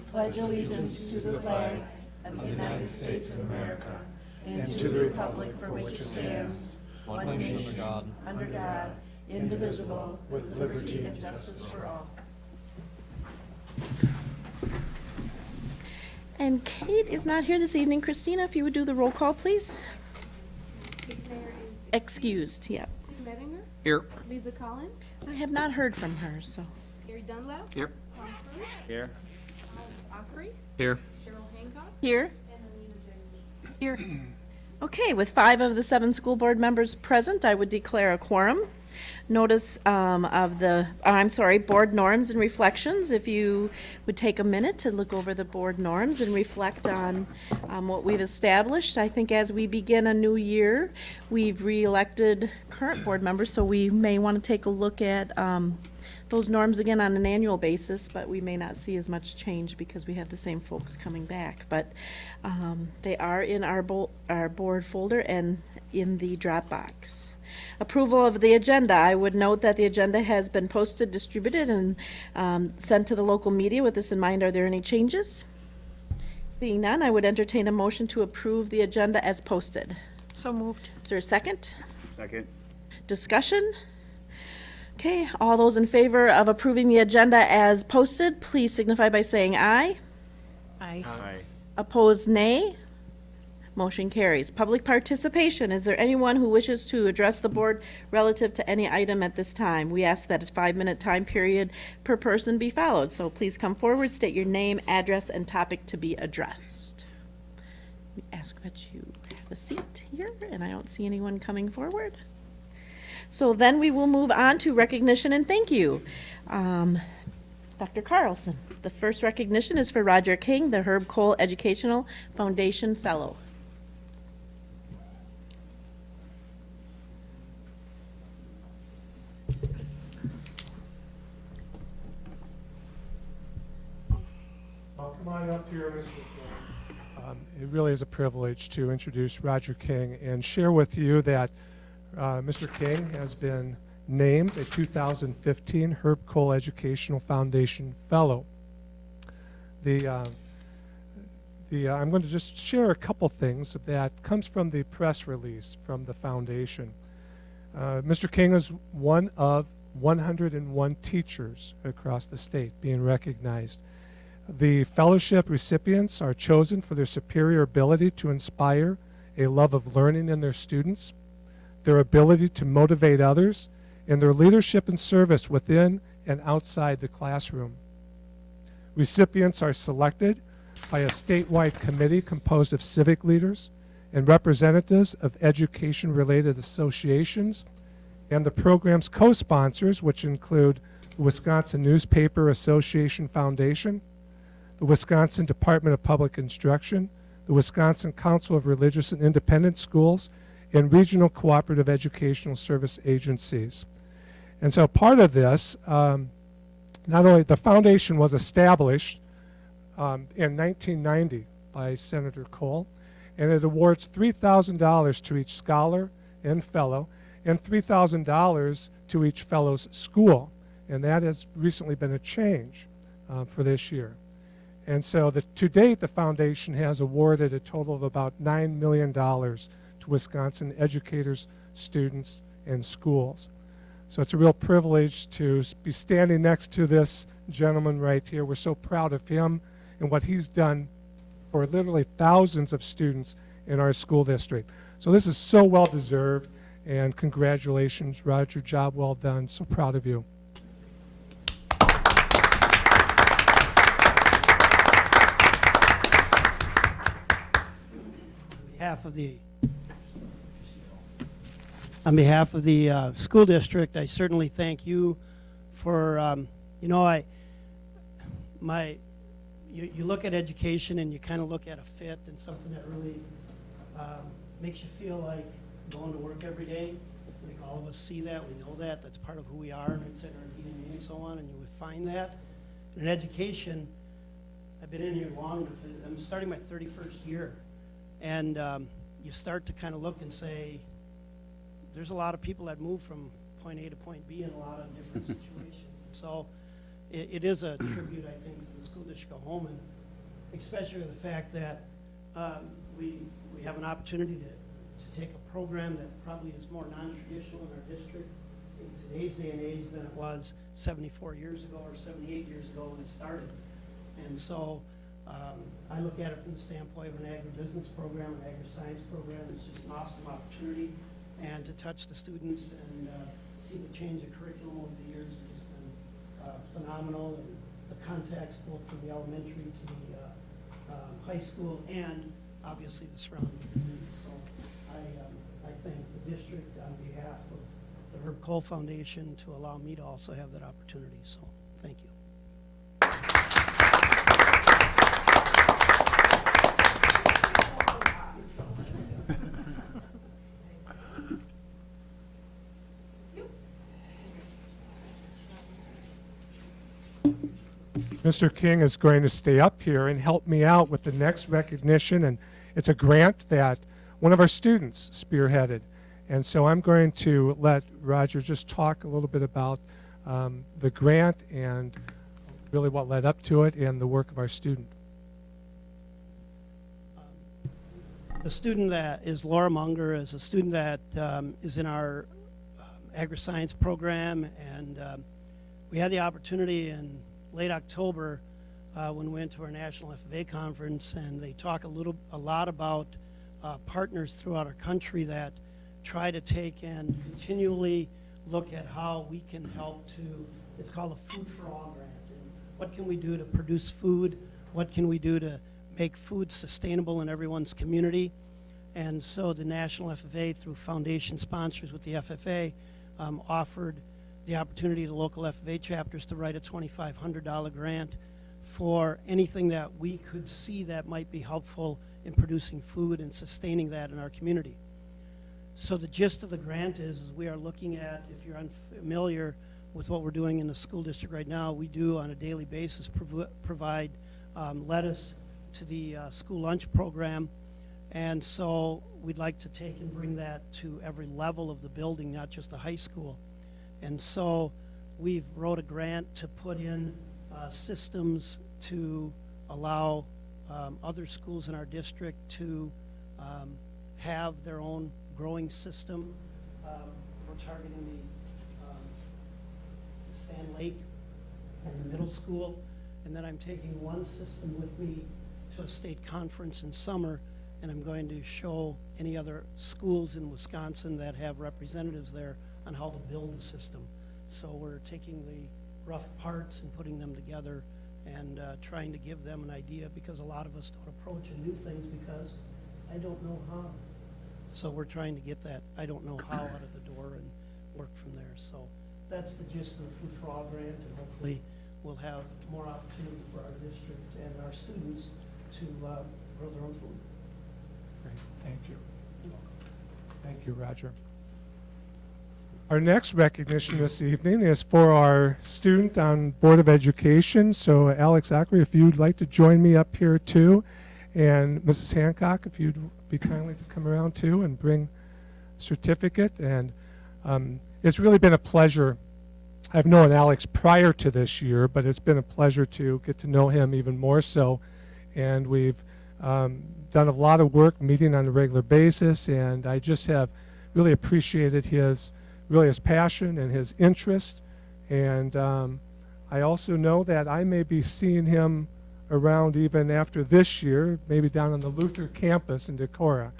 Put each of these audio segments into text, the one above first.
pledge allegiance to the flag of the United States of America and to the republic for which it stands, one nation, under God, indivisible, with liberty and justice for all. And Kate is not here this evening. Christina, if you would do the roll call, please. Kate Mayer Excused, yeah. Steve Mettinger, Here. Lisa Collins, I have not heard from her, so. Gary Dunlap, Here. Tom Cruise, Here. Alex Ockery, Here. Cheryl Hancock, Here. and Alina Here. Okay, with five of the seven school board members present, I would declare a quorum. Notice um, of the, I'm sorry, board norms and reflections. If you would take a minute to look over the board norms and reflect on um, what we've established. I think as we begin a new year, we've re-elected current board members, so we may want to take a look at um, those norms again on an annual basis, but we may not see as much change because we have the same folks coming back. But um, they are in our bo- our board folder and in the Dropbox. Approval of the agenda. I would note that the agenda has been posted, distributed, and um, sent to the local media. With this in mind, are there any changes? Seeing none, I would entertain a motion to approve the agenda as posted. So moved. Is there a second? Second. Discussion? Okay, all those in favor of approving the agenda as posted, please signify by saying aye. Aye. Aye. Opposed, nay. Motion carries. Public participation. Is there anyone who wishes to address the board relative to any item at this time? We ask that a five-minute time period per person be followed, so please come forward, state your name, address, and topic to be addressed. We ask that you have a seat here, and I don't see anyone coming forward. So then we will move on to recognition and thank you. Um, Dr. Carlson, the first recognition is for Roger King, the Herb Kohl Educational Foundation Fellow. Well, come on up here, Mr. Um, It really is a privilege to introduce Roger King and share with you that uh, Mr. King has been named a 2015 Herb Kohl Educational Foundation Fellow. The, uh, the, uh, I'm going to just share a couple things that comes from the press release from the foundation. Uh, Mr. King is one of 101 teachers across the state being recognized. The fellowship recipients are chosen for their superior ability to inspire a love of learning in their students, their ability to motivate others, and their leadership and service within and outside the classroom. Recipients are selected by a statewide committee composed of civic leaders and representatives of education related associations and the program's co sponsors, which include the Wisconsin Newspaper Association Foundation, the Wisconsin Department of Public Instruction, the Wisconsin Council of Religious and Independent Schools, and regional cooperative educational service agencies. And so part of this, um, not only the foundation was established um, in 1990 by Senator Kohl, and it awards $3,000 to each scholar and fellow, and $3,000 to each fellow's school. And that has recently been a change uh, for this year. And so the, to date, the foundation has awarded a total of about $9 million to Wisconsin educators, students, and schools. So it's a real privilege to be standing next to this gentleman right here. We're so proud of him and what he's done for literally thousands of students in our school district. So this is so well deserved, and congratulations, Roger. Job well done. So proud of you. On behalf of the, on behalf of the uh, school district, I certainly thank you for, um, you know, I, my, you, you look at education and you kind of look at a fit and something that really um, makes you feel like going to work every day. I think all of us see that, we know that, that's part of who we are, and it's in our DNA and so on, and you would find that. In education, I've been in here long enough, I'm starting my 31st year. And um, you start to kind of look and say, there's a lot of people that move from point A to point B in a lot of different situations. So it, it is a tribute, I think, to the school district of Holmen, especially the fact that um, we, we have an opportunity to, to take a program that probably is more non-traditional in our district in today's day and age than it was 74 years ago or 78 years ago when it started. And so um, I look at it from the standpoint of an agribusiness program, an agri-science program. It's just an awesome opportunity. And to touch the students and uh, see the change of curriculum over the years has been uh, phenomenal. And the contacts both from the elementary to the uh, um, high school and obviously the surrounding community. So I, um, I thank the district on behalf of the Herb Kohl Foundation to allow me to also have that opportunity. So thank you. Mr. King is going to stay up here and help me out with the next recognition, and it's a grant that one of our students spearheaded. And so I'm going to let Roger just talk a little bit about um, the grant and really what led up to it and the work of our student. The student that is Laura Munger is a student that um, is in our um, agri-science program, and um, we had the opportunity in late October uh, when we went to our national FFA conference, and they talk a little, a lot about uh, partners throughout our country that try to take and continually look at how we can help to. It's called a Food for All grant, and what can we do to produce food? What can we do to make food sustainable in everyone's community. And so the National FFA, through foundation sponsors with the FFA, um, offered the opportunity to local FFA chapters to write a $2,500 grant for anything that we could see that might be helpful in producing food and sustaining that in our community. So the gist of the grant is, is we are looking at, if you're unfamiliar with what we're doing in the school district right now, we do on a daily basis provi- provide um, lettuce to the uh, school lunch program. And so we'd like to take and bring that to every level of the building, not just the high school. And so we've wrote a grant to put in uh, systems to allow um, other schools in our district to um, have their own growing system. Um, We're targeting the um, Sand Lake and the middle school. And then I'm taking one system with me to a state conference in summer, and I'm going to show any other schools in Wisconsin that have representatives there on how to build a system. So we're taking the rough parts and putting them together and uh, trying to give them an idea, because a lot of us don't approach and do things because I don't know how. So we're trying to get that I don't know how out of the door and work from there. So that's the gist of the Food for All grant, and hopefully we'll have more opportunity for our district and our students to uh, grow their own food. Great, thank you. Thank you, Roger. Our next recognition this evening is for our student on Board of Education. So Alex Ackery, if you'd like to join me up here too, and Mrs. Hancock, if you'd be kindly to come around too and bring certificate. And um, it's really been a pleasure. I've known Alex prior to this year, but it's been a pleasure to get to know him even more so. And we've um, done a lot of work meeting on a regular basis, and I just have really appreciated his really his passion and his interest. And um, I also know that I may be seeing him around even after this year, maybe down on the Luther campus in Decorah.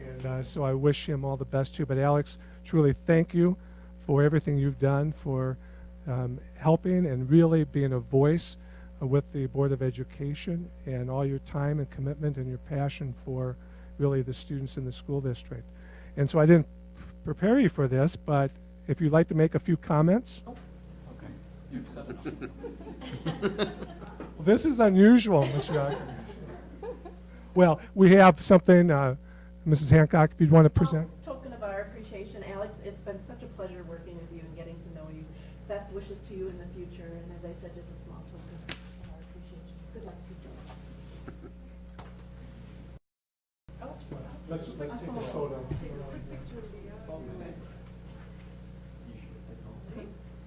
And uh, so I wish him all the best too. But Alex, truly thank you for everything you've done for um, helping and really being a voice with the Board of Education and all your time and commitment and your passion for really the students in the school district. And so I didn't prepare you for this, but if you'd like to make a few comments. Okay, you've said enough. Well, this is unusual, Mr. Ackerman. Well, we have something, uh, Mrs. Hancock, if you'd want to present. Token of our appreciation, Alex, it's been such a pleasure working with you and getting to know you. Best wishes to you in the future, and as I said, just a small token of our appreciation. Good luck to you. Oh, Let's, let's take a photo.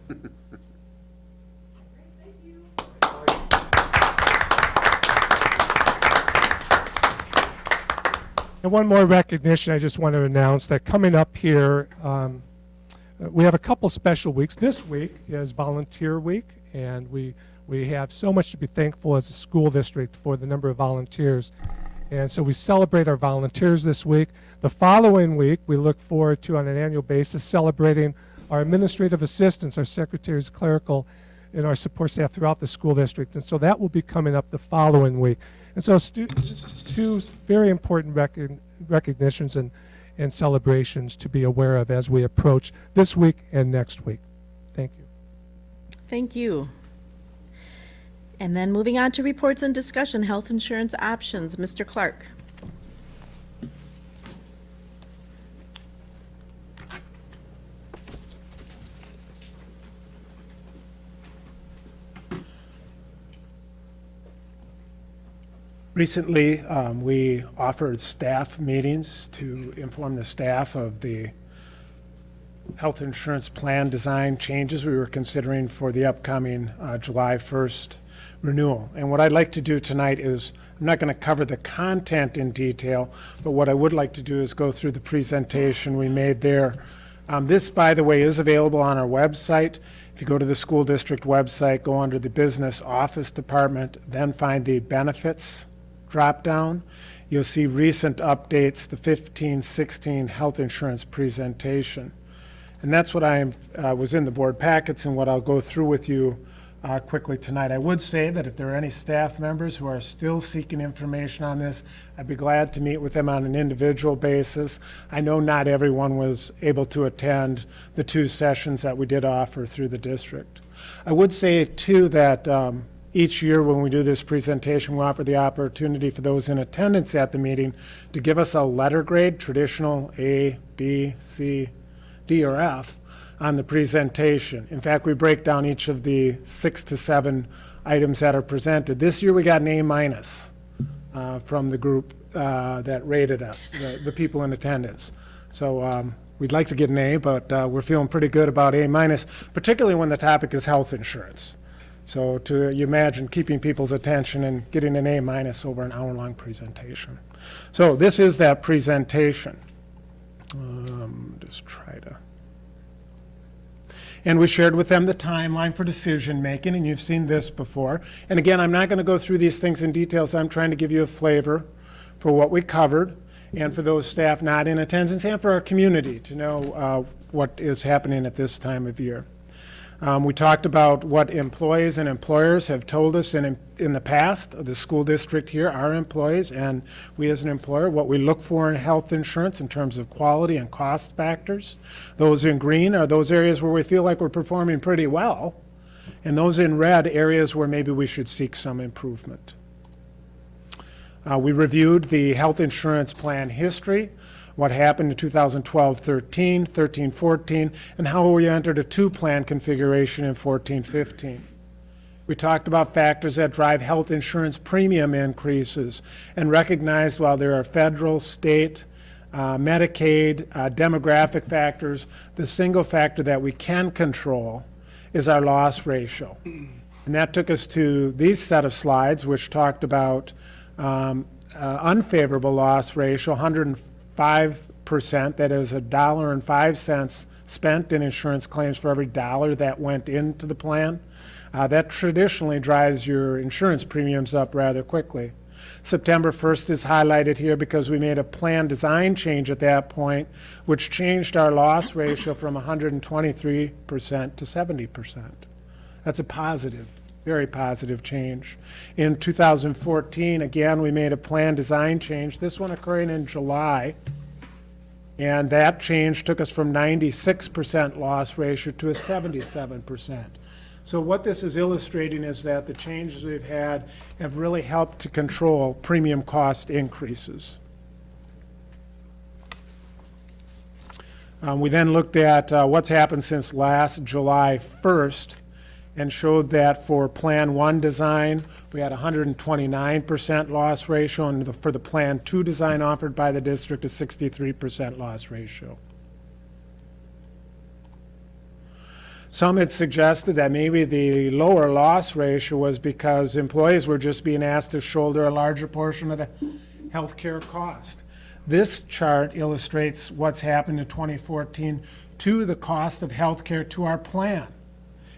And one more recognition I just want to announce that coming up here, um, we have a couple special weeks. This week is Volunteer Week, and we, we have so much to be thankful as a school district for the number of volunteers. And so we celebrate our volunteers this week. The following week, we look forward to, on an annual basis, celebrating our administrative assistants, our secretaries, clerical, and our support staff throughout the school district. And so that will be coming up the following week. And so two very important recog- recognitions and, and celebrations to be aware of as we approach this week and next week. Thank you. Thank you. And then moving on to reports and discussion, health insurance options. Mr. Clark. Recently, um, we offered staff meetings to inform the staff of the health insurance plan design changes we were considering for the upcoming uh, July 1st renewal. And what I'd like to do tonight is, I'm not going to cover the content in detail, but what I would like to do is go through the presentation we made there. Um, This, by the way, is available on our website. If you go to the school district website, go under the business office department, then find the benefits drop-down, you'll see recent updates, the 15-16 health insurance presentation. And that's what I uh, was in the board packets and what I'll go through with you uh, quickly tonight. I would say that if there are any staff members who are still seeking information on this, I'd be glad to meet with them on an individual basis. I know not everyone was able to attend the two sessions that we did offer through the district. I would say, too, that um, each year when we do this presentation, we offer the opportunity for those in attendance at the meeting to give us a letter grade, traditional A, B, C, D, or F, on the presentation. In fact, we break down each of the six to seven items that are presented. This year, we got an A minus uh, from the group uh, that rated us, the, the people in attendance. So um, we'd like to get an A, but uh, we're feeling pretty good about A minus, particularly when the topic is health insurance. So to you imagine keeping people's attention and getting an A minus over an hour-long presentation. So this is that presentation. Um, just try to. And we shared with them the timeline for decision making, and you've seen this before. And again, I'm not going to go through these things in detail, so I'm trying to give you a flavor for what we covered, and for those staff not in attendance, and for our community to know uh, what is happening at this time of year. Um, we talked about what employees and employers have told us in, in the past, the school district here, our employees, and we as an employer, what we look for in health insurance in terms of quality and cost factors. Those in green are those areas where we feel like we're performing pretty well, and those in red, areas where maybe we should seek some improvement. Uh, we reviewed the health insurance plan history, what happened in 2012-13, 13-14, and how we entered a two-plan configuration in 14-15. We talked about factors that drive health insurance premium increases and recognized while there are federal, state, uh, Medicaid, uh, demographic factors, the single factor that we can control is our loss ratio. And that took us to these set of slides, which talked about um, uh, unfavorable loss ratio, 5%, that is a dollar and five cents spent in insurance claims for every dollar that went into the plan. Uh, that traditionally drives your insurance premiums up rather quickly. September 1st is highlighted here because we made a plan design change at that point, which changed our loss ratio from 123% to 70%. That's a positive very positive change. In 2014, again, we made a plan design change, this one occurring in July. And that change took us from 96% loss ratio to a 77%. So what this is illustrating is that the changes we've had have really helped to control premium cost increases. Um, we then looked at uh, what's happened since last July 1st and showed that for Plan 1 design, we had 129% loss ratio, and the- for the Plan 2 design offered by the district, a 63% loss ratio. Some had suggested that maybe the lower loss ratio was because employees were just being asked to shoulder a larger portion of the healthcare cost. This chart illustrates what's happened in 2014 to the cost of healthcare to our plan.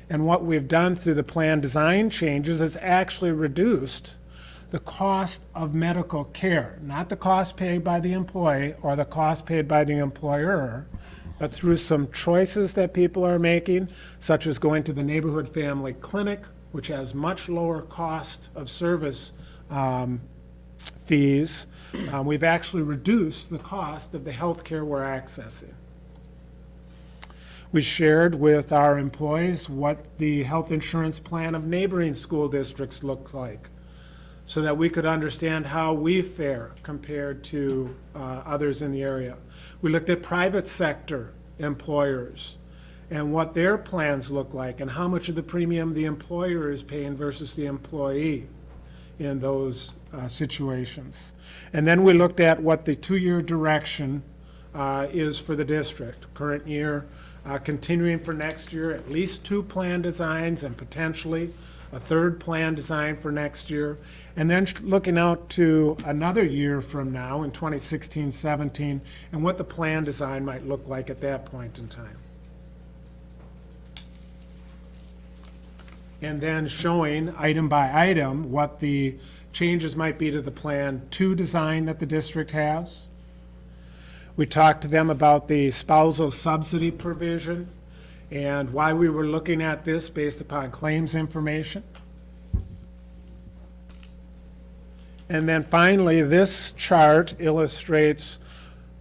And what we've done through the plan design changes is actually reduced the cost of medical care, not the cost paid by the employee or the cost paid by the employer, but through some choices that people are making, such as going to the neighborhood family clinic, which has much lower cost of service um, fees, uh, we've actually reduced the cost of the health care we're accessing. We shared with our employees what the health insurance plan of neighboring school districts looked like so that we could understand how we fare compared to uh, others in the area. We looked at private sector employers and what their plans look like and how much of the premium the employer is paying versus the employee in those uh, situations. And then we looked at what the two-year direction uh, is for the district. Current year, uh, continuing for next year, at least two plan designs and potentially a third plan design for next year. And then looking out to another year from now in 2016, 17, and what the plan design might look like at that point in time. and then showing item by item what the changes might be to the Plan 2 design that the district has. We talked to them about the spousal subsidy provision and why we were looking at this based upon claims information. And then finally, this chart illustrates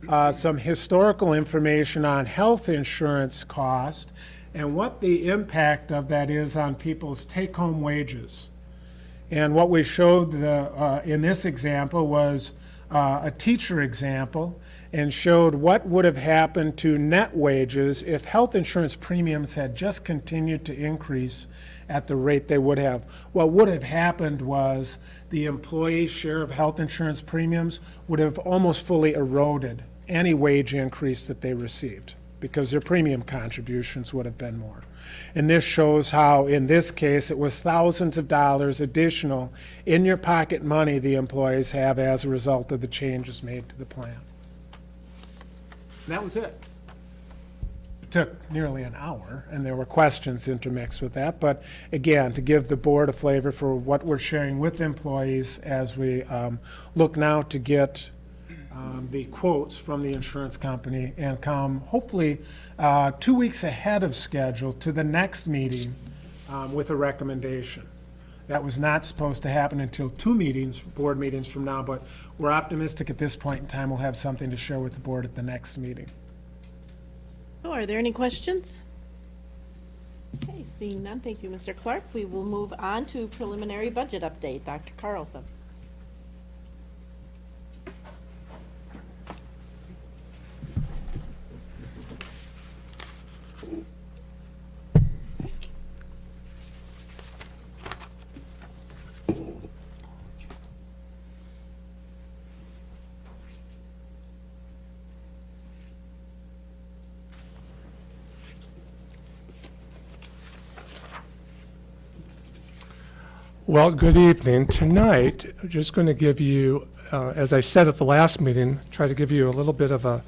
uh, some historical information on health insurance cost and what the impact of that is on people's take-home wages. And what we showed the, uh, in this example was uh, a teacher example and showed what would have happened to net wages if health insurance premiums had just continued to increase at the rate they would have. What would have happened was the employee's share of health insurance premiums would have almost fully eroded any wage increase that they received because their premium contributions would have been more. And this shows how, in this case, it was thousands of dollars additional in your pocket money the employees have as a result of the changes made to the plan. That was it. It took nearly an hour, and there were questions intermixed with that. But again, to give the board a flavor for what we're sharing with employees as we um, look now to get um, the quotes from the insurance company and come hopefully uh, two weeks ahead of schedule to the next meeting um, with a recommendation. That was not supposed to happen until two meetings, board meetings from now, but we're optimistic at this point in time we'll have something to share with the board at the next meeting. So are there any questions? Okay, seeing none, thank you, Mr. Clark. We will move on to preliminary budget update. Dr. Carlson. Well, good evening. Tonight, I'm just going to give you, uh, as I said at the last meeting, try to give you a little bit of a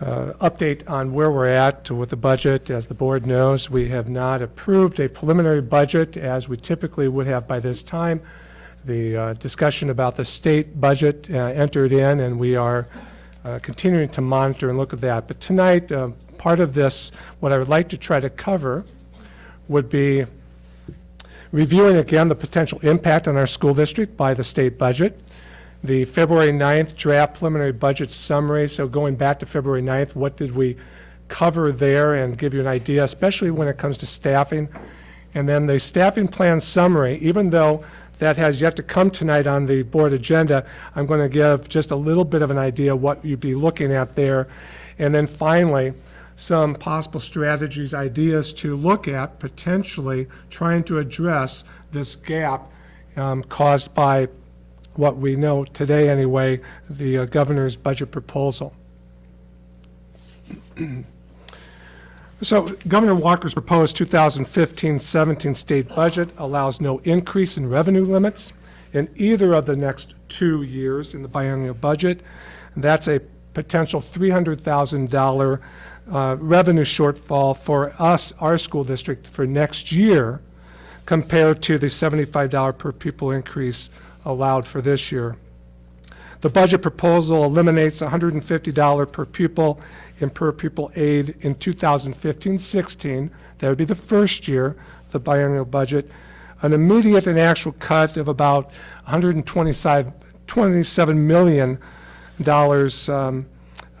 uh, update on where we're at with the budget. As the board knows, we have not approved a preliminary budget as we typically would have by this time. The uh, discussion about the state budget uh, entered in, and we are uh, continuing to monitor and look at that. But tonight, uh, part of this, what I would like to try to cover would be reviewing again the potential impact on our school district by the state budget, the February 9th draft preliminary budget summary, so going back to February 9th, what did we cover there and give you an idea, especially when it comes to staffing. And then the staffing plan summary, even though that has yet to come tonight on the board agenda, I'm going to give just a little bit of an idea what you'd be looking at there. And then finally, some possible strategies, ideas to look at potentially trying to address this gap um, caused by what we know today anyway, the uh, governor's budget proposal. So Governor Walker's proposed 2015-17 state budget allows no increase in revenue limits in either of the next two years in the biennial budget. And That's a potential $300,000 uh, revenue shortfall for us, our school district, for next year compared to the $75 per pupil increase allowed for this year. The budget proposal eliminates $150 per pupil in per pupil aid in 2015-16. That would be the first year, the biennial budget. An immediate and actual cut of about 125 $27 million um,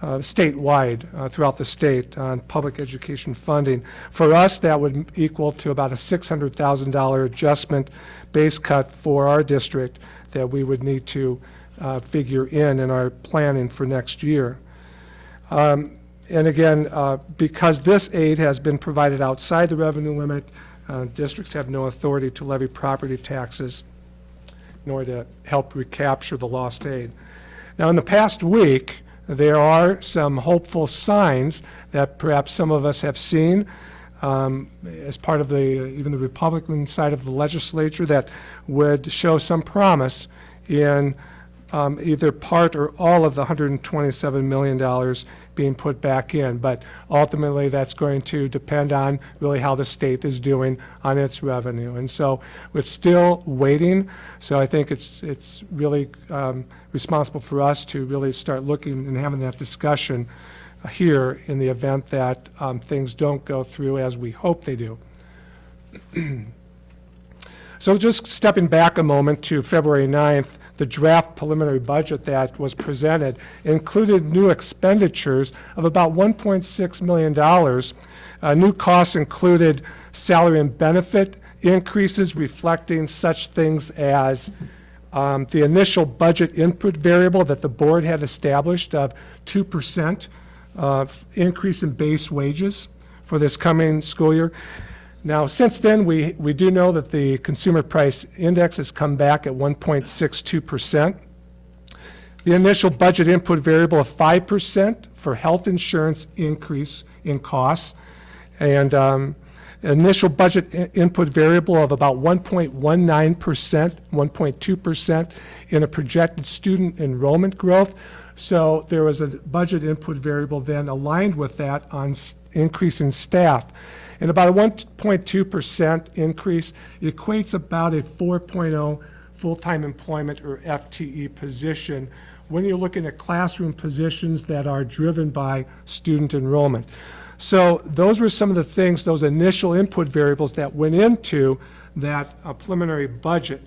uh, statewide uh, throughout the state on public education funding. For us, that would equal to about a $600,000 adjustment base cut for our district that we would need to uh, figure in in our planning for next year. Um, And again, uh, because this aid has been provided outside the revenue limit, uh, districts have no authority to levy property taxes nor to help recapture the lost aid. Now, in the past week, there are some hopeful signs that perhaps some of us have seen um, as part of the, even the Republican side of the legislature that would show some promise in um, either part or all of the $127 million being put back in. But ultimately, that's going to depend on really how the state is doing on its revenue. And so we're still waiting. So I think it's, it's really um, responsible for us to really start looking and having that discussion here in the event that um, things don't go through as we hope they do. So just stepping back a moment to February 9th, the draft preliminary budget that was presented included new expenditures of about $1.6 million. Uh, New costs included salary and benefit increases reflecting such things as um, the initial budget input variable that the board had established of 2% uh, increase in base wages for this coming school year. Now, since then, we, we do know that the consumer price index has come back at 1.62%. The initial budget input variable of 5% for health insurance increase in costs, and um, initial budget input variable of about 1.19%, 1.2% in a projected student enrollment growth. So there was a budget input variable then aligned with that on increase in staff. And about a 1.2% increase equates about a 4.0 full-time employment or FTE position when you're looking at classroom positions that are driven by student enrollment. So those were some of the things, those initial input variables that went into that uh, preliminary budget.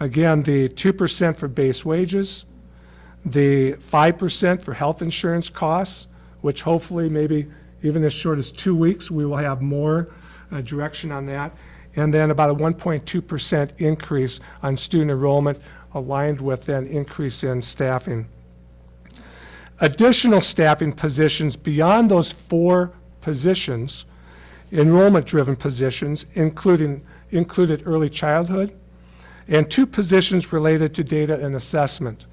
Again, the 2% for base wages, the 5% for health insurance costs, which hopefully maybe even as short as two weeks, we will have more uh, direction on that. And then about a 1.2% increase on student enrollment aligned with an increase in staffing. Additional staffing positions beyond those four positions, enrollment-driven positions, including, included early childhood, and two positions related to data and assessment.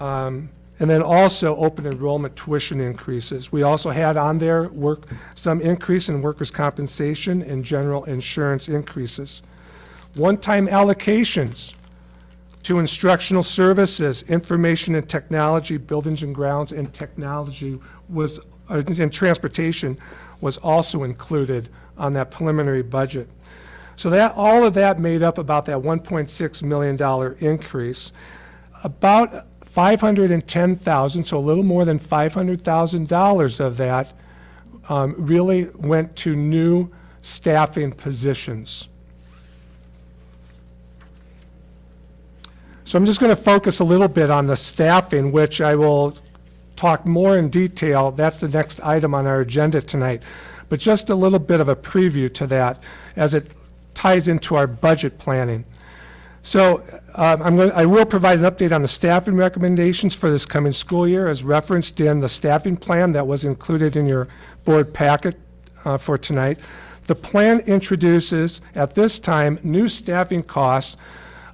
Um, And then also open enrollment tuition increases. We also had on there work, some increase in workers' compensation and general insurance increases. One-time allocations to instructional services, information and technology, buildings and grounds, and technology was, and transportation was also included on that preliminary budget. So that, all of that made up about that $1.6 million increase. About 510,000, so a little more than $500,000 of that um, really went to new staffing positions. So I'm just going to focus a little bit on the staffing, which I will talk more in detail. That's the next item on our agenda tonight. But just a little bit of a preview to that as it ties into our budget planning. So um, I'm going, I will provide an update on the staffing recommendations for this coming school year as referenced in the staffing plan that was included in your board packet uh, for tonight. The plan introduces, at this time, new staffing costs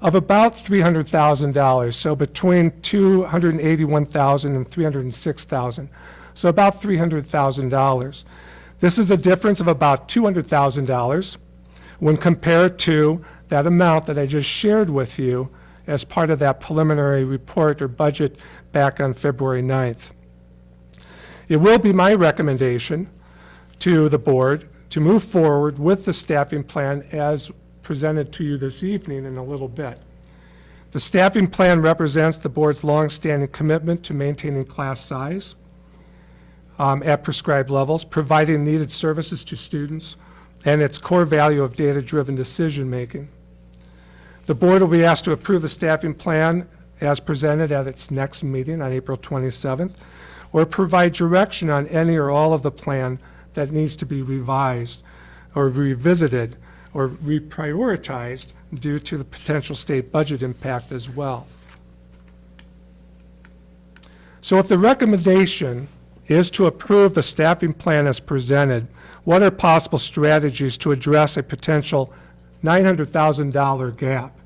of about $300,000, so between $281,000 and $306,000, so about $300,000. This is a difference of about $200,000 when compared to that amount that I just shared with you as part of that preliminary report or budget back on February 9th. It will be my recommendation to the board to move forward with the staffing plan as presented to you this evening in a little bit. The staffing plan represents the board's longstanding commitment to maintaining class size um, at prescribed levels, providing needed services to students, and its core value of data-driven decision-making. The board will be asked to approve the staffing plan as presented at its next meeting on April 27th, or provide direction on any or all of the plan that needs to be revised or revisited or reprioritized due to the potential state budget impact as well. So if the recommendation is to approve the staffing plan as presented, what are possible strategies to address a potential $900,000 gap?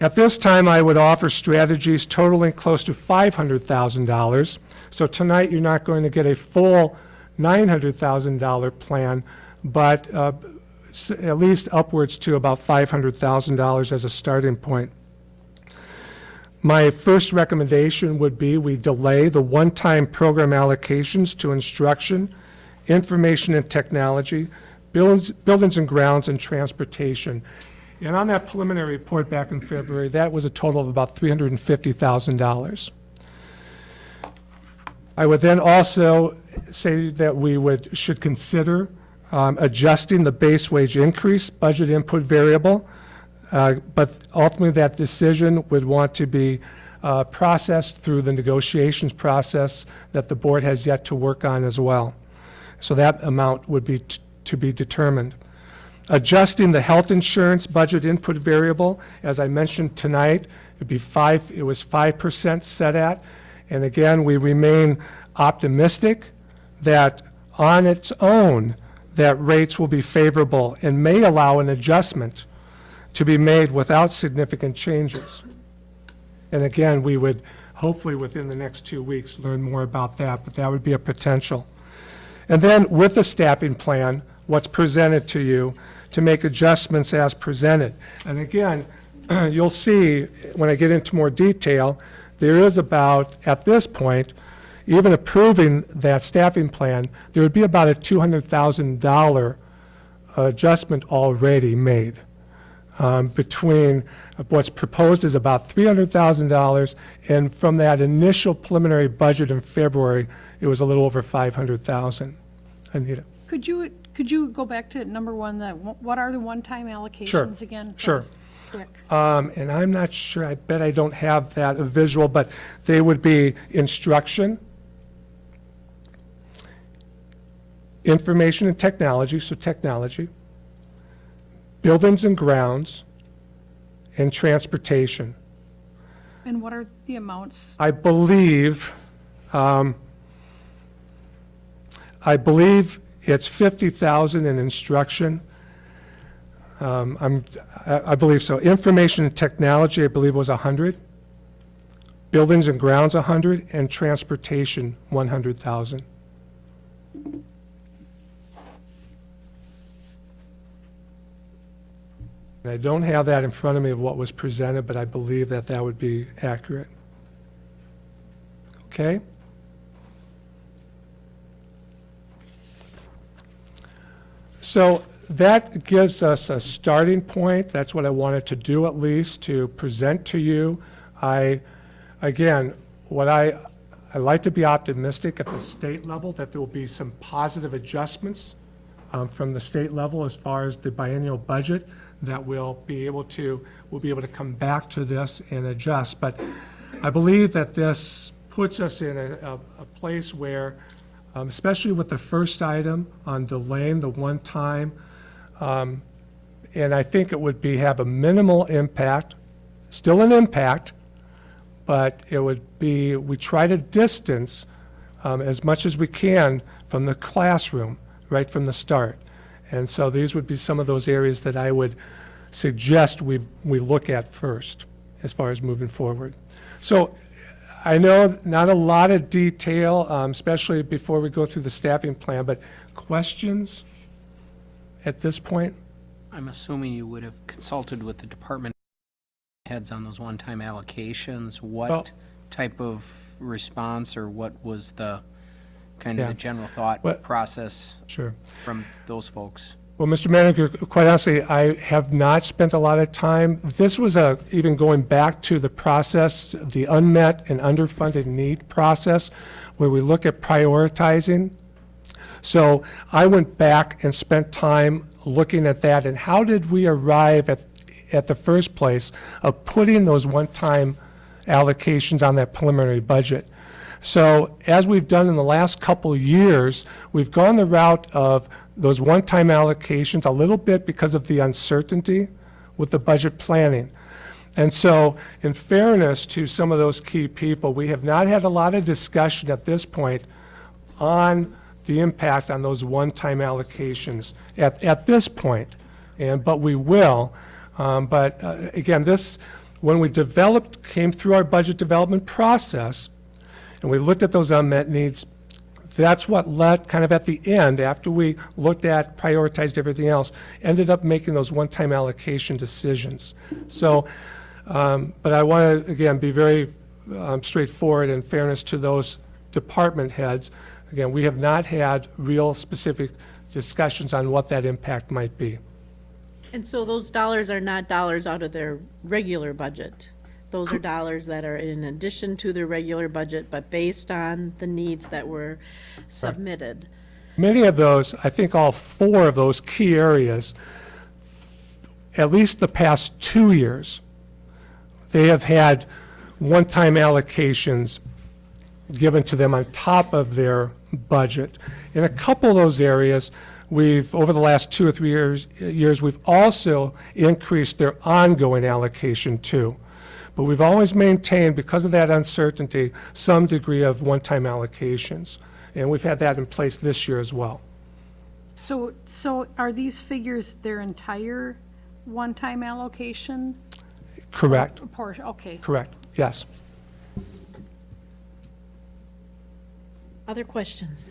At this time, I would offer strategies totaling close to $500,000. So tonight, you're not going to get a full $900,000 plan, but uh, at least upwards to about $500,000 as a starting point. My first recommendation would be we delay the one-time program allocations to instruction, information and technology, buildings, buildings and grounds, and transportation. And on that preliminary report back in February, that was a total of about $350,000. I would then also say that we would, should consider um, adjusting the base wage increase budget input variable, uh, but ultimately that decision would want to be uh, processed through the negotiations process that the board has yet to work on as well. So that amount would be to be determined. Adjusting the health insurance budget input variable, as I mentioned tonight, it'd be five, it was 5% set at. And again, we remain optimistic that on its own, that rates will be favorable and may allow an adjustment to be made without significant changes. And again, we would hopefully within the next two weeks learn more about that, but that would be a potential. And then with the staffing plan, what's presented to you, to make adjustments as presented. And again, you'll see, when I get into more detail, there is about, at this point, even approving that staffing plan, there would be about a $200,000 adjustment already made. Um, Between what's proposed is about $300,000, and from that initial preliminary budget in February, it was a little over 500,000. Anita? Could you, could you go back to number one, that, what are the one-time allocations again? That sure. Um, And I'm not sure, I bet I don't have that visual, but they would be instruction, information and technology, so technology, buildings and grounds, and transportation. And what are the amounts? I believe, um, I believe it's 50,000 in instruction. Um, I'm, I I believe so. Information and technology, I believe was 100. Buildings and grounds, 100, and transportation, 100,000. And I don't have that in front of me of what was presented, but I believe that that would be accurate. Okay? So that gives us a starting point. That's what I wanted to do at least, to present to you. I, again, what I, I like to be optimistic at the state level that there will be some positive adjustments um, from the state level as far as the biennial budget that we'll be able to, we'll be able to come back to this and adjust. But I believe that this puts us in a, a, a place where, um, especially with the first item on delaying the one-time, um, and I think it would be, have a minimal impact, still an impact, but it would be, we try to distance um, as much as we can from the classroom, right from the start. And so these would be some of those areas that I would suggest we, we look at first as far as moving forward. So I know not a lot of detail, um, especially before we go through the staffing plan, but questions at this point? I'm assuming you would have consulted with the department heads on those one-time allocations, Well- what type of response or what was the, kind of Yeah. the general thought process Sure. from those folks? Well, Mr. Manager, quite honestly, I have not spent a lot of time. This was a, even going back to the process, the unmet and underfunded need process, where we look at prioritizing. So I went back and spent time looking at that, and how did we arrive at, at the first place of putting those one-time allocations on that preliminary budget? So as we've done in the last couple years, we've gone the route of those one-time allocations a little bit because of the uncertainty with the budget planning. And so, in fairness to some of those key people, we have not had a lot of discussion at this point on the impact on those one-time allocations at, at this point. And, but we will. Um, But uh, again, this, when we developed, came through our budget development process, and we looked at those unmet needs, that's what led, kind of at the end, after we looked at, prioritized everything else, ended up making those one-time allocation decisions. So, um, but I want to, again, be very um, straightforward in fairness to those department heads. Again, we have not had real specific discussions on what that impact might be. And so those dollars are not dollars out of their regular budget? Those are dollars that are in addition to their regular budget, but based on the needs that were submitted? Many of those, I think all four of those key areas, at least the past two years, they have had one-time allocations given to them on top of their budget. In a couple of those areas, we've, over the last two or three years, years, we've also increased their ongoing allocation too. But we've always maintained, because of that uncertainty, some degree of one-time allocations. And we've had that in place this year as well. So, so are these figures their entire one-time allocation? Correct, Portion, okay. correct, yes. Other questions?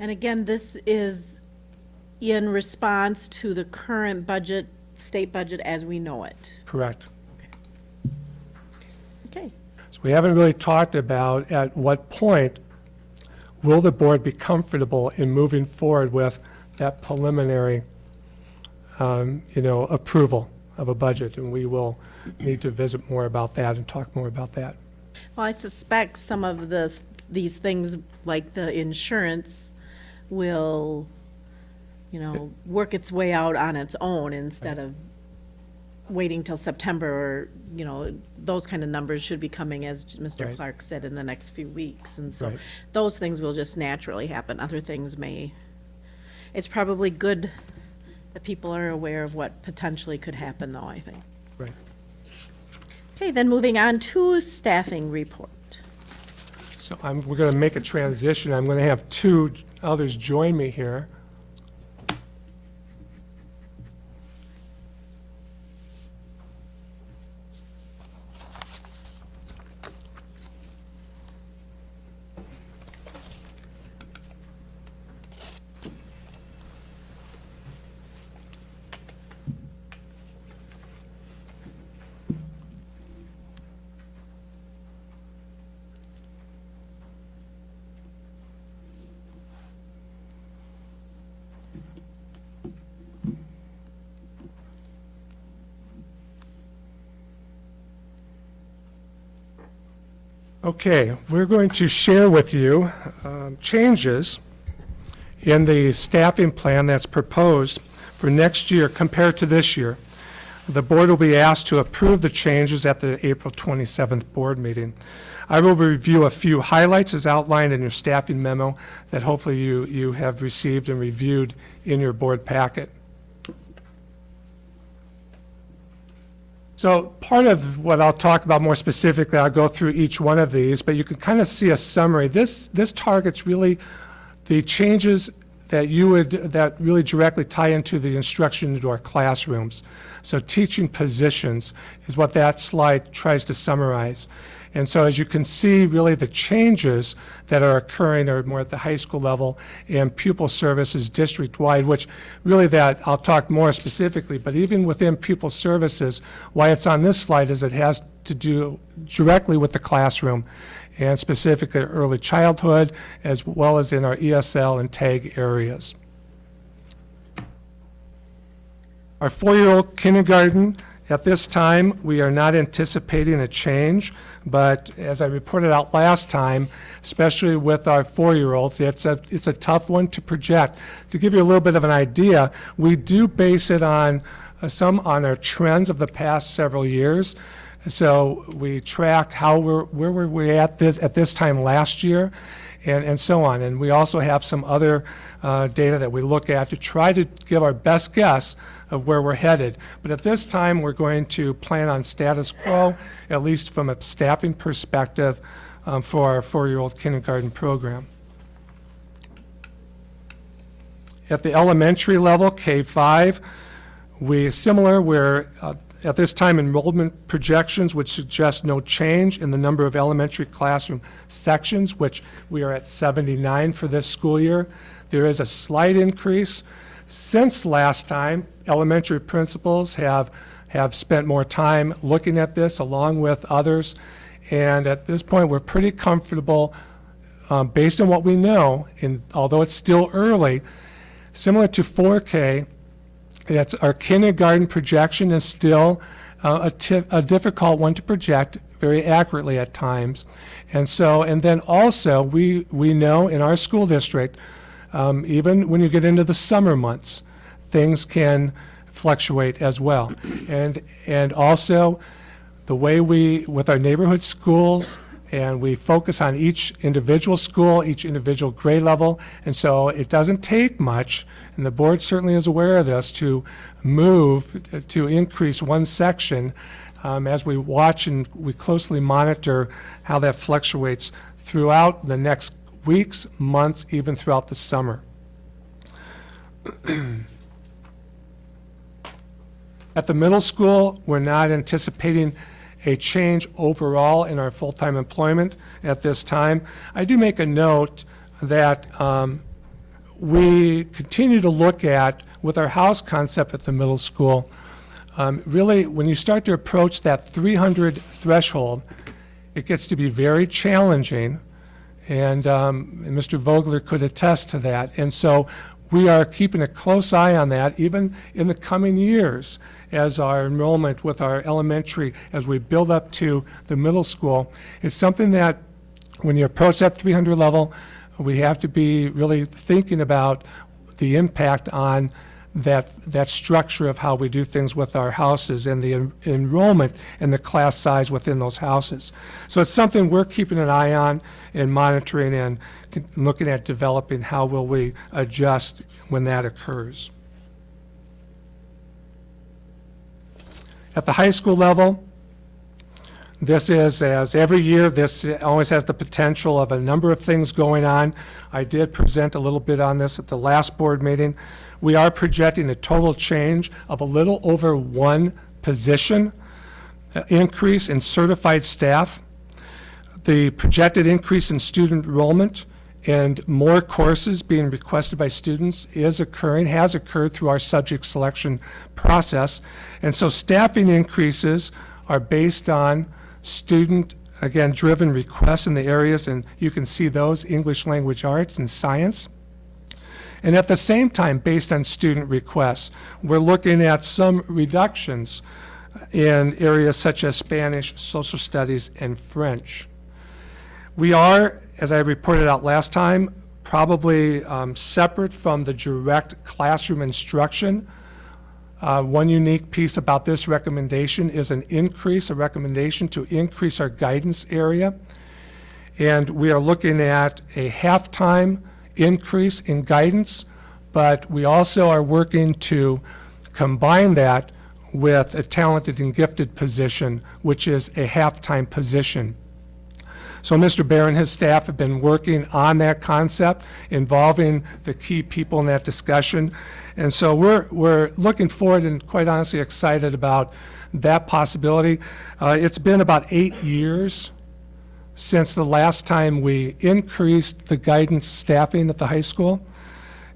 And again, this is in response to the current budget, state budget as we know it. Correct. We haven't really talked about at what point will the board be comfortable in moving forward with that preliminary, um, you know, approval of a budget? And we will need to visit more about that and talk more about that. Well, I suspect some of the, these things, like the insurance, will, you know, work its way out on its own instead of waiting till September, or, you know, those kind of numbers should be coming, as Mr. Right. Clark said, in the next few weeks. And so Right. those things will just naturally happen. Other things may, it's probably good that people are aware of what potentially could happen, though, I think. Right. Okay, then moving on to staffing report. So I'm, we're going to make a transition. I'm going to have two others join me here. Okay, we're going to share with you um, changes in the staffing plan that's proposed for next year compared to this year. The board will be asked to approve the changes at the April 27th board meeting. I will review a few highlights as outlined in your staffing memo that hopefully you, you have received and reviewed in your board packet. So part of what I'll talk about more specifically, I'll go through each one of these, but you can kind of see a summary. This, this targets really the changes that you would, that really directly tie into the instruction into our classrooms. So teaching positions is what that slide tries to summarize. And so as you can see, really the changes that are occurring are more at the high school level and pupil services district-wide, which really that, I'll talk more specifically, but even within pupil services, why it's on this slide is it has to do directly with the classroom and specifically early childhood, as well as in our ESL and TAG areas. Our four-year-old kindergarten, at this time, we are not anticipating a change, but as I reported out last time, especially with our four-year-olds, it's a, it's a tough one to project. To give you a little bit of an idea, we do base it on uh, some on our trends of the past several years. So we track how we're, where were we at this, at this time last year, and, and so on. And we also have some other uh, data that we look at to try to give our best guess of where we're headed. But at this time, we're going to plan on status quo, at least from a staffing perspective, um, for our four-year-old kindergarten program. At the elementary level, K-5, we, similar, we're, uh, at this time, enrollment projections would suggest no change in the number of elementary classroom sections, which we are at 79 for this school year. There is a slight increase. Since last time, elementary principals have, have spent more time looking at this along with others. And at this point, we're pretty comfortable, um, based on what we know, and although it's still early, similar to 4K, it's, our kindergarten projection is still uh, a, a difficult one to project very accurately at times. And so, and then also, we, we know in our school district, um, even when you get into the summer months, things can fluctuate as well. And, and also, the way we, with our neighborhood schools, and we focus on each individual school, each individual grade level, and so it doesn't take much, and the board certainly is aware of this, to move, to increase one section um, as we watch and we closely monitor how that fluctuates throughout the next weeks, months, even throughout the summer. At the middle school, we're not anticipating a change overall in our full-time employment at this time. I do make a note that um, we continue to look at, with our house concept at the middle school, um, really, when you start to approach that 300 threshold, it gets to be very challenging, and, um, and Mr. Vogler could attest to that. And so we are keeping a close eye on that, even in the coming years, as our enrollment with our elementary, as we build up to the middle school. It's something that, when you approach that 300 level, we have to be really thinking about the impact on that, that structure of how we do things with our houses and the en- enrollment and the class size within those houses. So it's something we're keeping an eye on and monitoring and looking at developing how will we adjust when that occurs. At the high school level, this is, as every year, this always has the potential of a number of things going on. I did present a little bit on this at the last board meeting. We are projecting a total change of a little over one position uh, increase in certified staff. The projected increase in student enrollment and more courses being requested by students is occurring, has occurred through our subject selection process. And so staffing increases are based on student, again, driven requests in the areas, and you can see those, English language arts and science. And at the same time, based on student requests, we're looking at some reductions in areas such as Spanish, social studies, and French. We are, as I reported out last time, probably um, separate from the direct classroom instruction. Uh, One unique piece about this recommendation is an increase, a recommendation to increase our guidance area. And we are looking at a half-time increase in guidance, but we also are working to combine that with a talented and gifted position, which is a half-time position. So Mr. Bear and his staff have been working on that concept, involving the key people in that discussion. And so we're, we're looking forward and quite honestly excited about that possibility. Uh, it's been about eight years since the last time we increased the guidance staffing at the high school.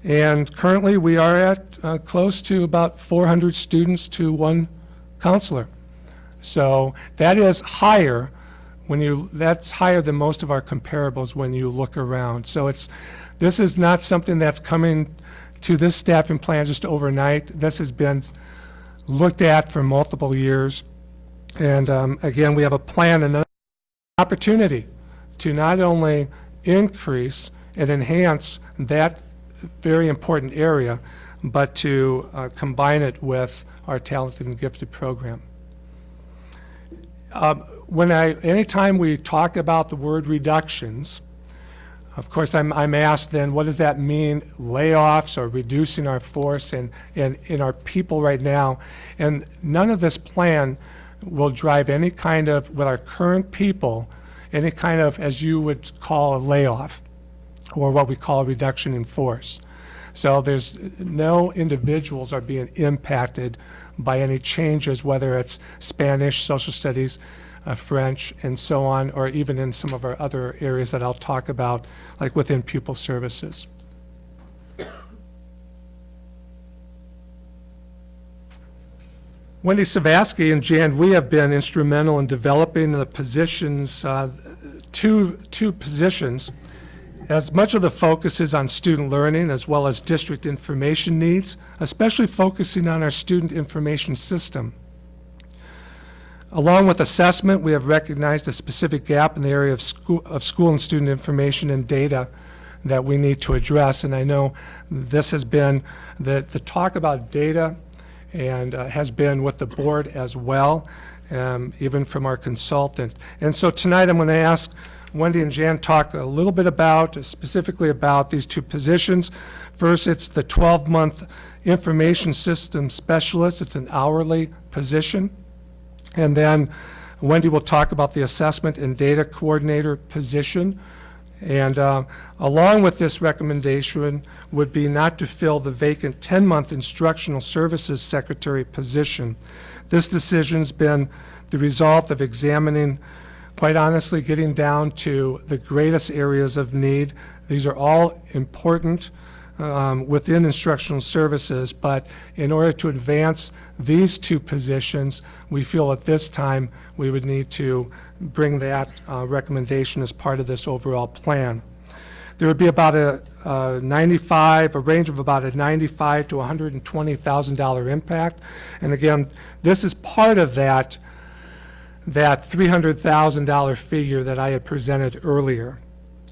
And currently, we are at uh, close to about 400 students to one counselor. So that is higher when you, that's higher than most of our comparables when you look around. So it's, this is not something that's coming to this staffing plan just overnight. This has been looked at for multiple years. And um, again, we have a plan and an opportunity to not only increase and enhance that very important area, but to uh, combine it with our talented and gifted program. Um, When I, anytime we talk about the word reductions, of course, I'm, I'm asked then, what does that mean, layoffs or reducing our force and, and in our people right now? And none of this plan will drive any kind of, with our current people, any kind of, as you would call a layoff, or what we call a reduction in force. So there's, no individuals are being impacted by any changes, whether it's Spanish, social studies, uh, French, and so on, or even in some of our other areas that I'll talk about, like within pupil services. Wendy Savatsky and Jan, we have been instrumental in developing the positions, uh, two, two positions. As much of the focus is on student learning as well as district information needs, especially focusing on our student information system. Along with assessment, we have recognized a specific gap in the area of school, of school and student information and data that we need to address. And I know this has been, the, the talk about data and uh, has been with the board as well, um, even from our consultant. And so tonight I'm going to ask Wendy and Jan talk a little bit about, specifically about these two positions. First, it's the 12-month information system specialist. It's an hourly position. And then Wendy will talk about the assessment and data coordinator position. And uh, along with this recommendation would be not to fill the vacant 10-month instructional services secretary position. This decision's been the result of examining, quite honestly, getting down to the greatest areas of need. These are all important um, within instructional services, but in order to advance these two positions, we feel at this time we would need to bring that uh, recommendation as part of this overall plan. There would be about a, a 95, a range of about a 95 to $120,000 impact. And again, this is part of that, that $300,000 figure that I had presented earlier.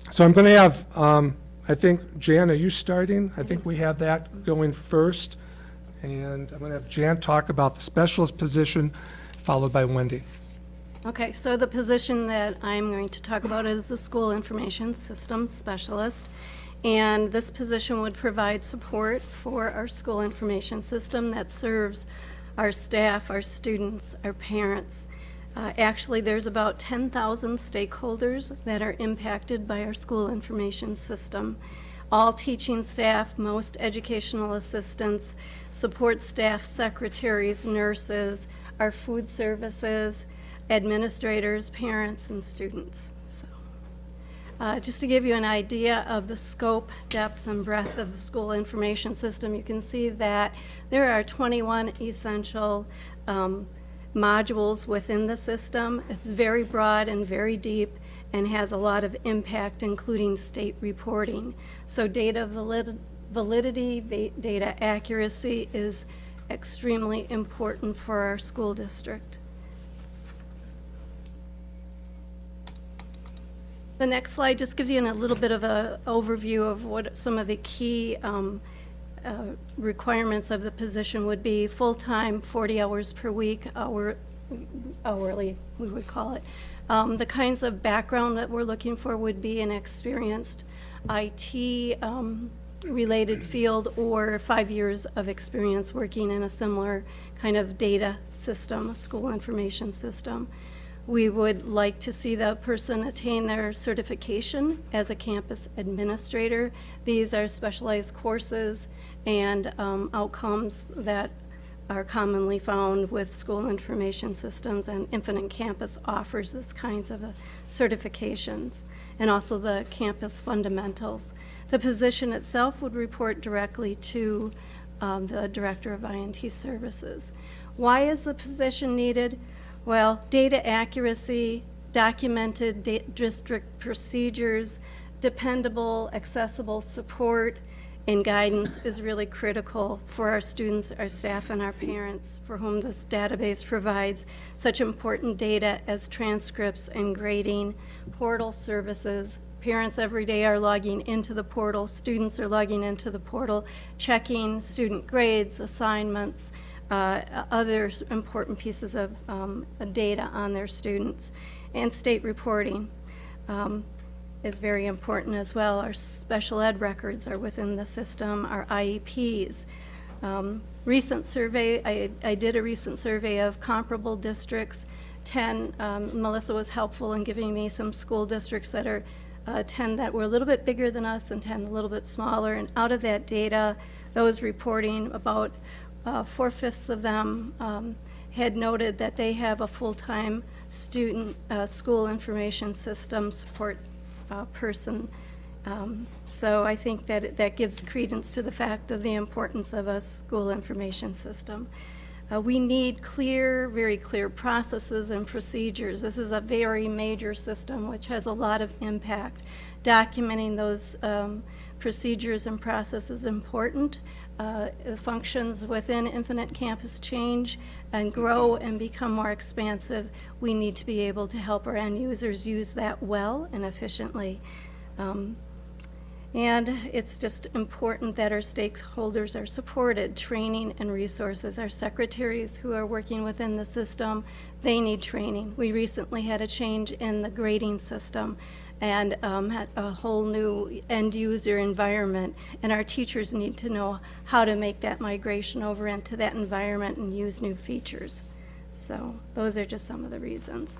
So I'm going to have, um, I think, Jan, are you starting? I think we have that going first. And I'm going to have Jan talk about the specialist position, followed by Wendy. Okay, so the position that I'm going to talk about is the School Information Systems Specialist. And this position would provide support for our school information system that serves our staff, our students, our parents. Uh, Actually, there's about 10,000 stakeholders that are impacted by our school information system. All teaching staff, most educational assistants, support staff, secretaries, nurses, our food services, administrators, parents, and students. So, uh, Just to give you an idea of the scope, depth, and breadth of the school information system, you can see that there are 21 essential um, modules within the system. It's very broad and very deep and has a lot of impact, including state reporting. So data valid validity, va data accuracy is extremely important for our school district. The next slide just gives you a little bit of an overview of what some of the key um, uh, requirements of the position would be. Full-time, 40 hours per week, hour, hourly, we would call it. Um, The kinds of background that we're looking for would be an experienced IT um, related field or five years of experience working in a similar kind of data system, a school information system. We would like to see the person attain their certification as a campus administrator. These are specialized courses and um, outcomes that are commonly found with school information systems, and Infinite Campus offers this kinds of uh, certifications, and also the campus fundamentals. The position itself would report directly to um, the Director of INT Services. Why is the position needed? Well, data accuracy, documented da- district procedures, dependable, accessible support, and guidance is really critical for our students, our staff, and our parents, for whom this database provides such important data as transcripts and grading, portal services. Parents every day are logging into the portal, students are logging into the portal, checking student grades, assignments, uh, other important pieces of um, data on their students, and state reporting. Um, is very important as well. Our special ed records are within the system, our IEPs. Um, Recent survey, I, I did a recent survey of comparable districts. 10, um, Melissa was helpful in giving me some school districts that are, uh, 10 that were a little bit bigger than us and 10 a little bit smaller. And out of that data, those reporting, about uh, four-fifths of them um, had noted that they have a full-time student, uh, school information system support uh, person. Um, So I think that it- that gives credence to the fact of the importance of a school information system. Uh, We need clear, very clear processes and procedures. This is a very major system which has a lot of impact. Documenting those um, procedures and processes is important. Uh, the Functions within Infinite Campus change and grow and become more expansive. We need to be able to help our end users use that well and efficiently. Um, and it's just important that our stakeholders are supported, training and resources. Our secretaries who are working within the system, they need training. We recently had a change in the grading system and um, a whole new end-user environment, and our teachers need to know how to make that migration over into that environment and use new features. So those are just some of the reasons.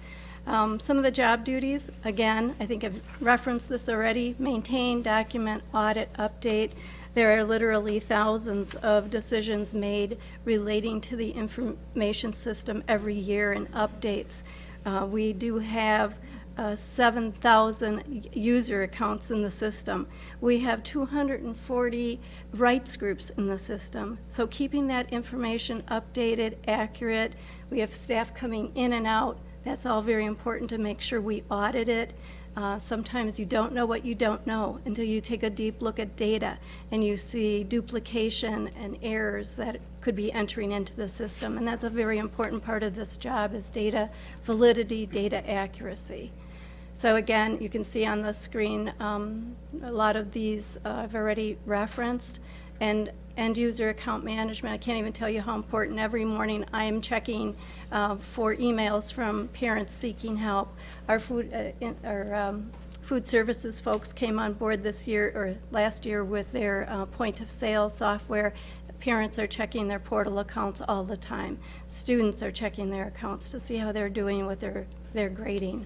Um, Some of the job duties, again, I think I've referenced this already, maintain, document, audit, update. There are literally thousands of decisions made relating to the information system every year and updates. Uh, We do have uh, 7,000 user accounts in the system. We have 240 rights groups in the system. So keeping that information updated, accurate, we have staff coming in and out. That's all very important to make sure we audit it. Uh, Sometimes you don't know what you don't know until you take a deep look at data and you see duplication and errors that could be entering into the system. And that's a very important part of this job is data validity, data accuracy. So again, you can see on the screen, um, a lot of these uh, I've already referenced. And end-user account management, I can't even tell you how important. Every morning, I am checking uh, for emails from parents seeking help. Our food, uh, in- our um, food services folks came on board this year, or last year, with their uh, point-of-sale software. Parents are checking their portal accounts all the time. Students are checking their accounts to see how they're doing with their, their grading.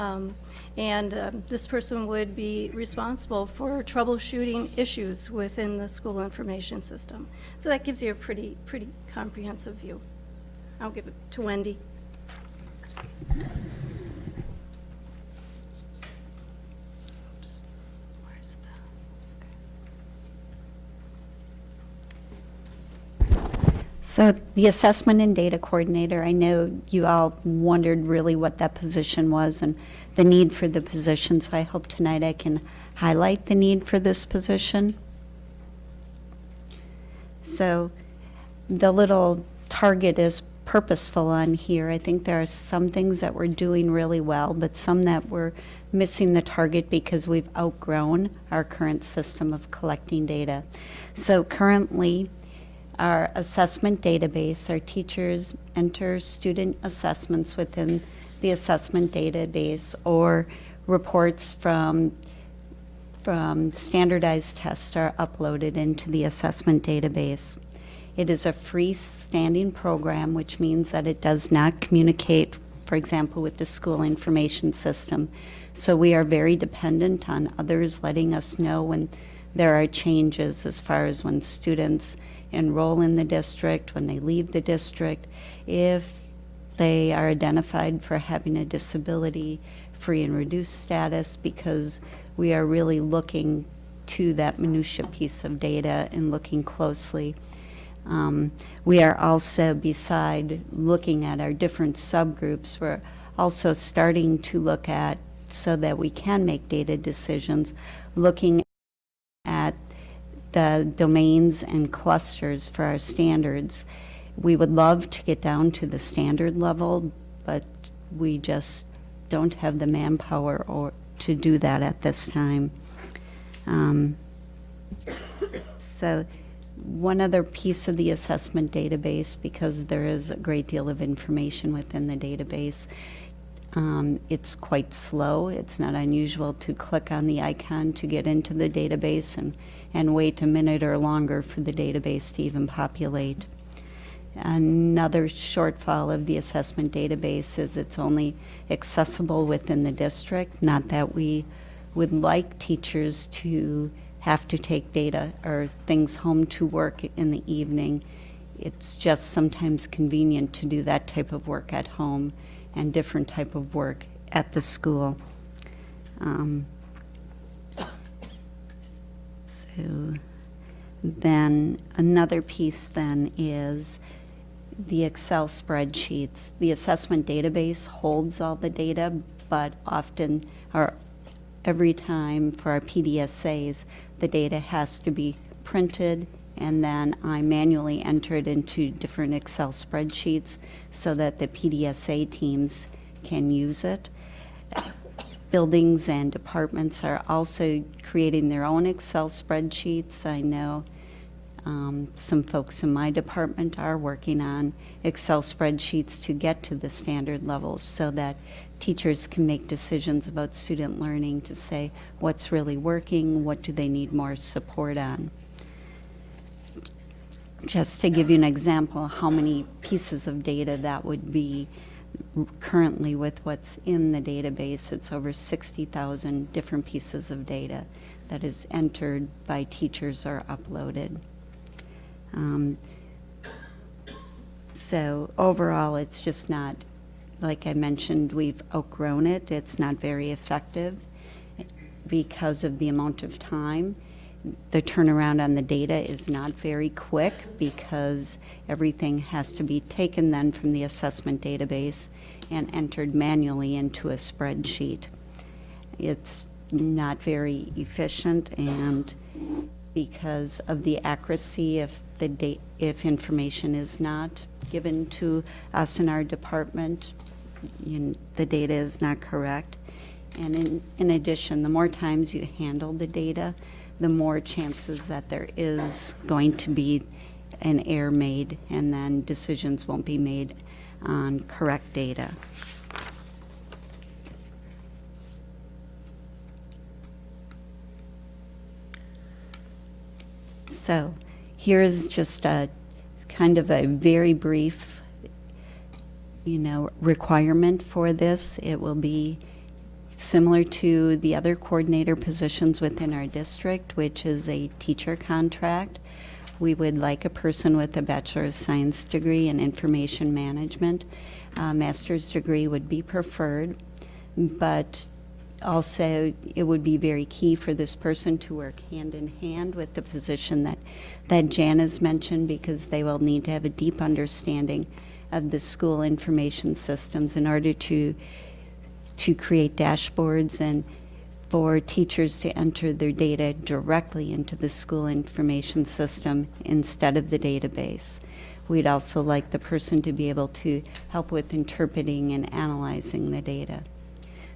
Um, And um, this person would be responsible for troubleshooting issues within the school information system. So that gives you a pretty, pretty comprehensive view. I'll give it to Wendy. So the assessment and data coordinator, I know you all wondered really what that position was and the need for the position, so I hope tonight I can highlight the need for this position. So the little target is purposeful on here. I think there are some things that we're doing really well, but some that we're missing the target because we've outgrown our current system of collecting data. So currently, our assessment database, our teachers enter student assessments within the assessment database or reports from from standardized tests are uploaded into the assessment database. It is a freestanding program, which means that it does not communicate, for example, with the school information system. So we are very dependent on others letting us know when there are changes as far as when students enroll in the district, when they leave the district, if they are identified for having a disability, free and reduced status, because we are really looking to that minutia piece of data and looking closely. Um, we are also, beside looking at our different subgroups, we're also starting to look at, so that we can make data decisions, looking at the domains and clusters for our standards. We would love to get down to the standard level, but we just don't have the manpower or to do that at this time. Um, so one other piece of the assessment database, because there is a great deal of information within the database, um, it's quite slow. It's not unusual to click on the icon to get into the database and, and wait a minute or longer for the database to even populate. Another shortfall of the assessment database is it's only accessible within the district. Not that we would like teachers to have to take data or things home to work in the evening. It's just sometimes convenient to do that type of work at home and different type of work at the school. Um, so then another piece then is the Excel spreadsheets. The assessment database holds all the data, but often, or every time for our PDSAs, the data has to be printed and then I manually enter it into different Excel spreadsheets so that the PDSA teams can use it. Buildings and departments are also creating their own Excel spreadsheets. I know um, some folks in my department are working on Excel spreadsheets to get to the standard levels so that teachers can make decisions about student learning to say what's really working, what do they need more support on. Just to give you an example how many pieces of data that would be currently with what's in the database, it's over 60,000 different pieces of data that is entered by teachers or uploaded. Um, so overall, it's just not, like I mentioned, we've outgrown it. It's not very effective because of the amount of time. The turnaround on the data is not very quick because everything has to be taken then from the assessment database and entered manually into a spreadsheet. It's not very efficient and because of the accuracy if the date if information is not given to us in our department you, the data is not correct and in, in addition the more times you handle the data the more chances that there is going to be an error made and then decisions won't be made on correct data. So here's just a kind of a very brief, you know, requirement for this. It will be similar to the other coordinator positions within our district, which is a teacher contract. We would like a person with a Bachelor of Science degree in Information Management. A master's degree would be preferred, but also it would be very key for this person to work hand in hand with the position that, that Jan has mentioned because they will need to have a deep understanding of the school information systems in order to to create dashboards and for teachers to enter their data directly into the school information system instead of the database. We'd also like the person to be able to help with interpreting and analyzing the data.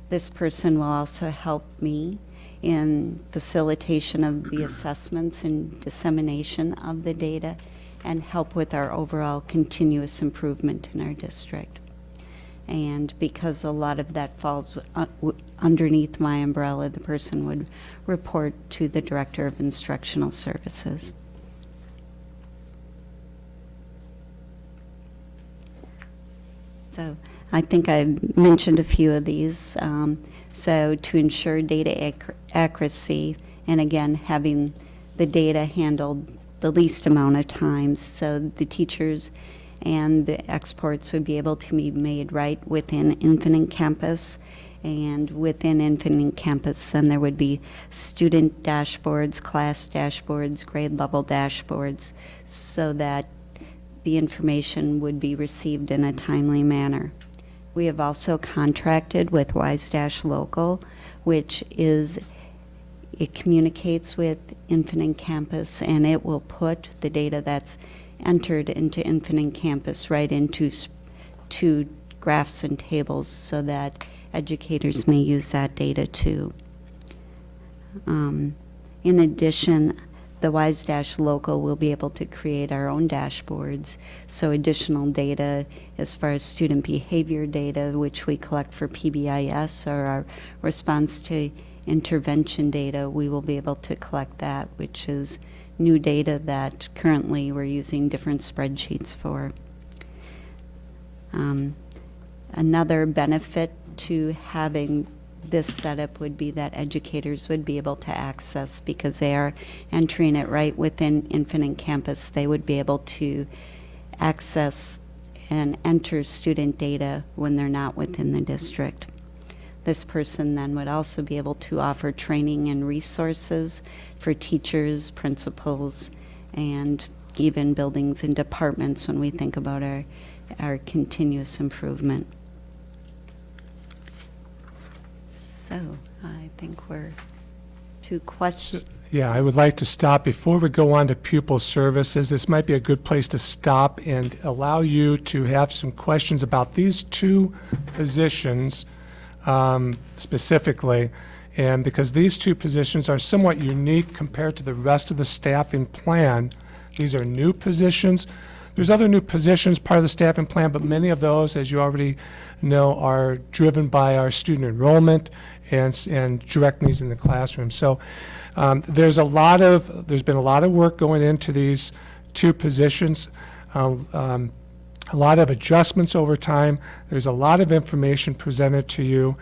This person will also help me in facilitation of the assessments and dissemination of the data and help with our overall continuous improvement in our district. And because a lot of that falls uh, underneath my umbrella, the person would report to the Director of Instructional Services. So I think I mentioned a few of these. Um, so to ensure data ac accuracy, and again, having the data handled the least amount of times so the teachers and the exports would be able to be made right within Infinite Campus. And within Infinite Campus, then there would be student dashboards, class dashboards, grade level dashboards, so that the information would be received in a timely manner. We have also contracted with WISEdash Local, which is, it communicates with Infinite Campus, and it will put the data that's entered into Infinite Campus right into to graphs and tables so that educators may use that data too. Um, In addition, the WISEdash Local will be able to create our own dashboards, so additional data as far as student behavior data, which we collect for PBIS, or our response to intervention data, we will be able to collect that, which is new data that currently we're using different spreadsheets for. Um, Another benefit to having this setup would be that educators would be able to access, because they are entering it right within Infinite Campus, they would be able to access and enter student data when they're not within the district. This person then would also be able to offer training and resources for teachers, principals, and even buildings and departments when we think about our, our continuous improvement. So I think we're to questions. Yeah, I would like to stop, before we go on to pupil services, this might be a good place to stop and allow you to have some questions about these two positions um, specifically. And because these two positions are somewhat unique compared to the rest of the staffing plan, these are new positions. There's other new positions part of the staffing plan, but many of those, as you already know, are driven by our student enrollment and, and direct needs in the classroom. So um, there's a lot of, there's been a lot of work going into these two positions. Um, um, a lot of adjustments over time. There's a lot of information presented to you.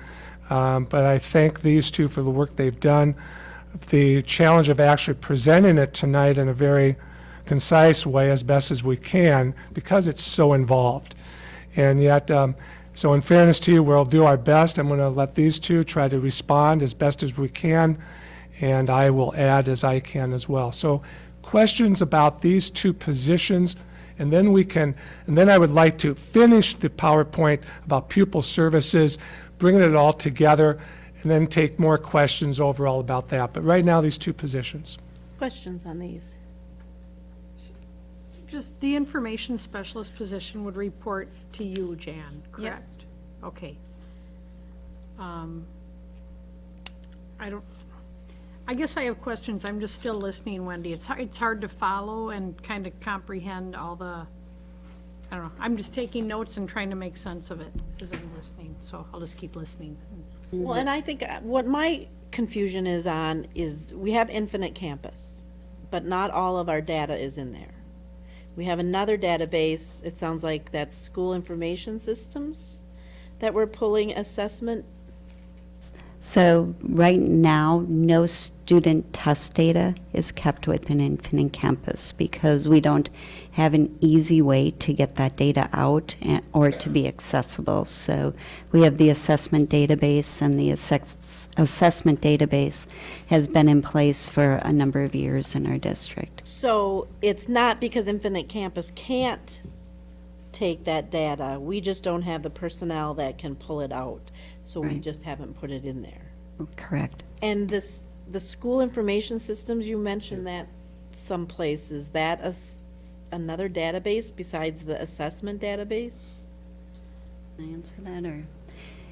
Um, But I thank these two for the work they've done. The challenge of actually presenting it tonight in a very concise way as best as we can, because it's so involved. And yet, um, so in fairness to you, we'll do our best. I'm going to let these two try to respond as best as we can, and I will add as I can as well. So questions about these two positions, and then we can, and then I would like to finish the PowerPoint about pupil services, bringing it all together, and then take more questions overall about that. But right now, these two positions. Questions on these? Just the information specialist position would report to you, Jan, correct? Yes. Okay. Um, I don't, I guess I have questions. I'm just still listening, Wendy. It's it's hard to follow and kind of comprehend all the, I don't know. I'm just taking notes and trying to make sense of it as I'm listening, so I'll just keep listening. Well, and I think uh, what my confusion is on is we have Infinite Campus, but not all of our data is in there. We have another database, it sounds like that's school information systems that we're pulling assessment. So right now, no student test data is kept within Infinite Campus because we don't have an easy way to get that data out and- or to be accessible. So we have the assessment database, and the assess- assessment database has been in place for a number of years in our district. So it's not because Infinite Campus can't take that data, we just don't have the personnel that can pull it out. So we Right. just haven't put it in there. Correct. And this, the school information systems, you mentioned that someplace, is that a s- another database besides the assessment database? Can I answer that, or?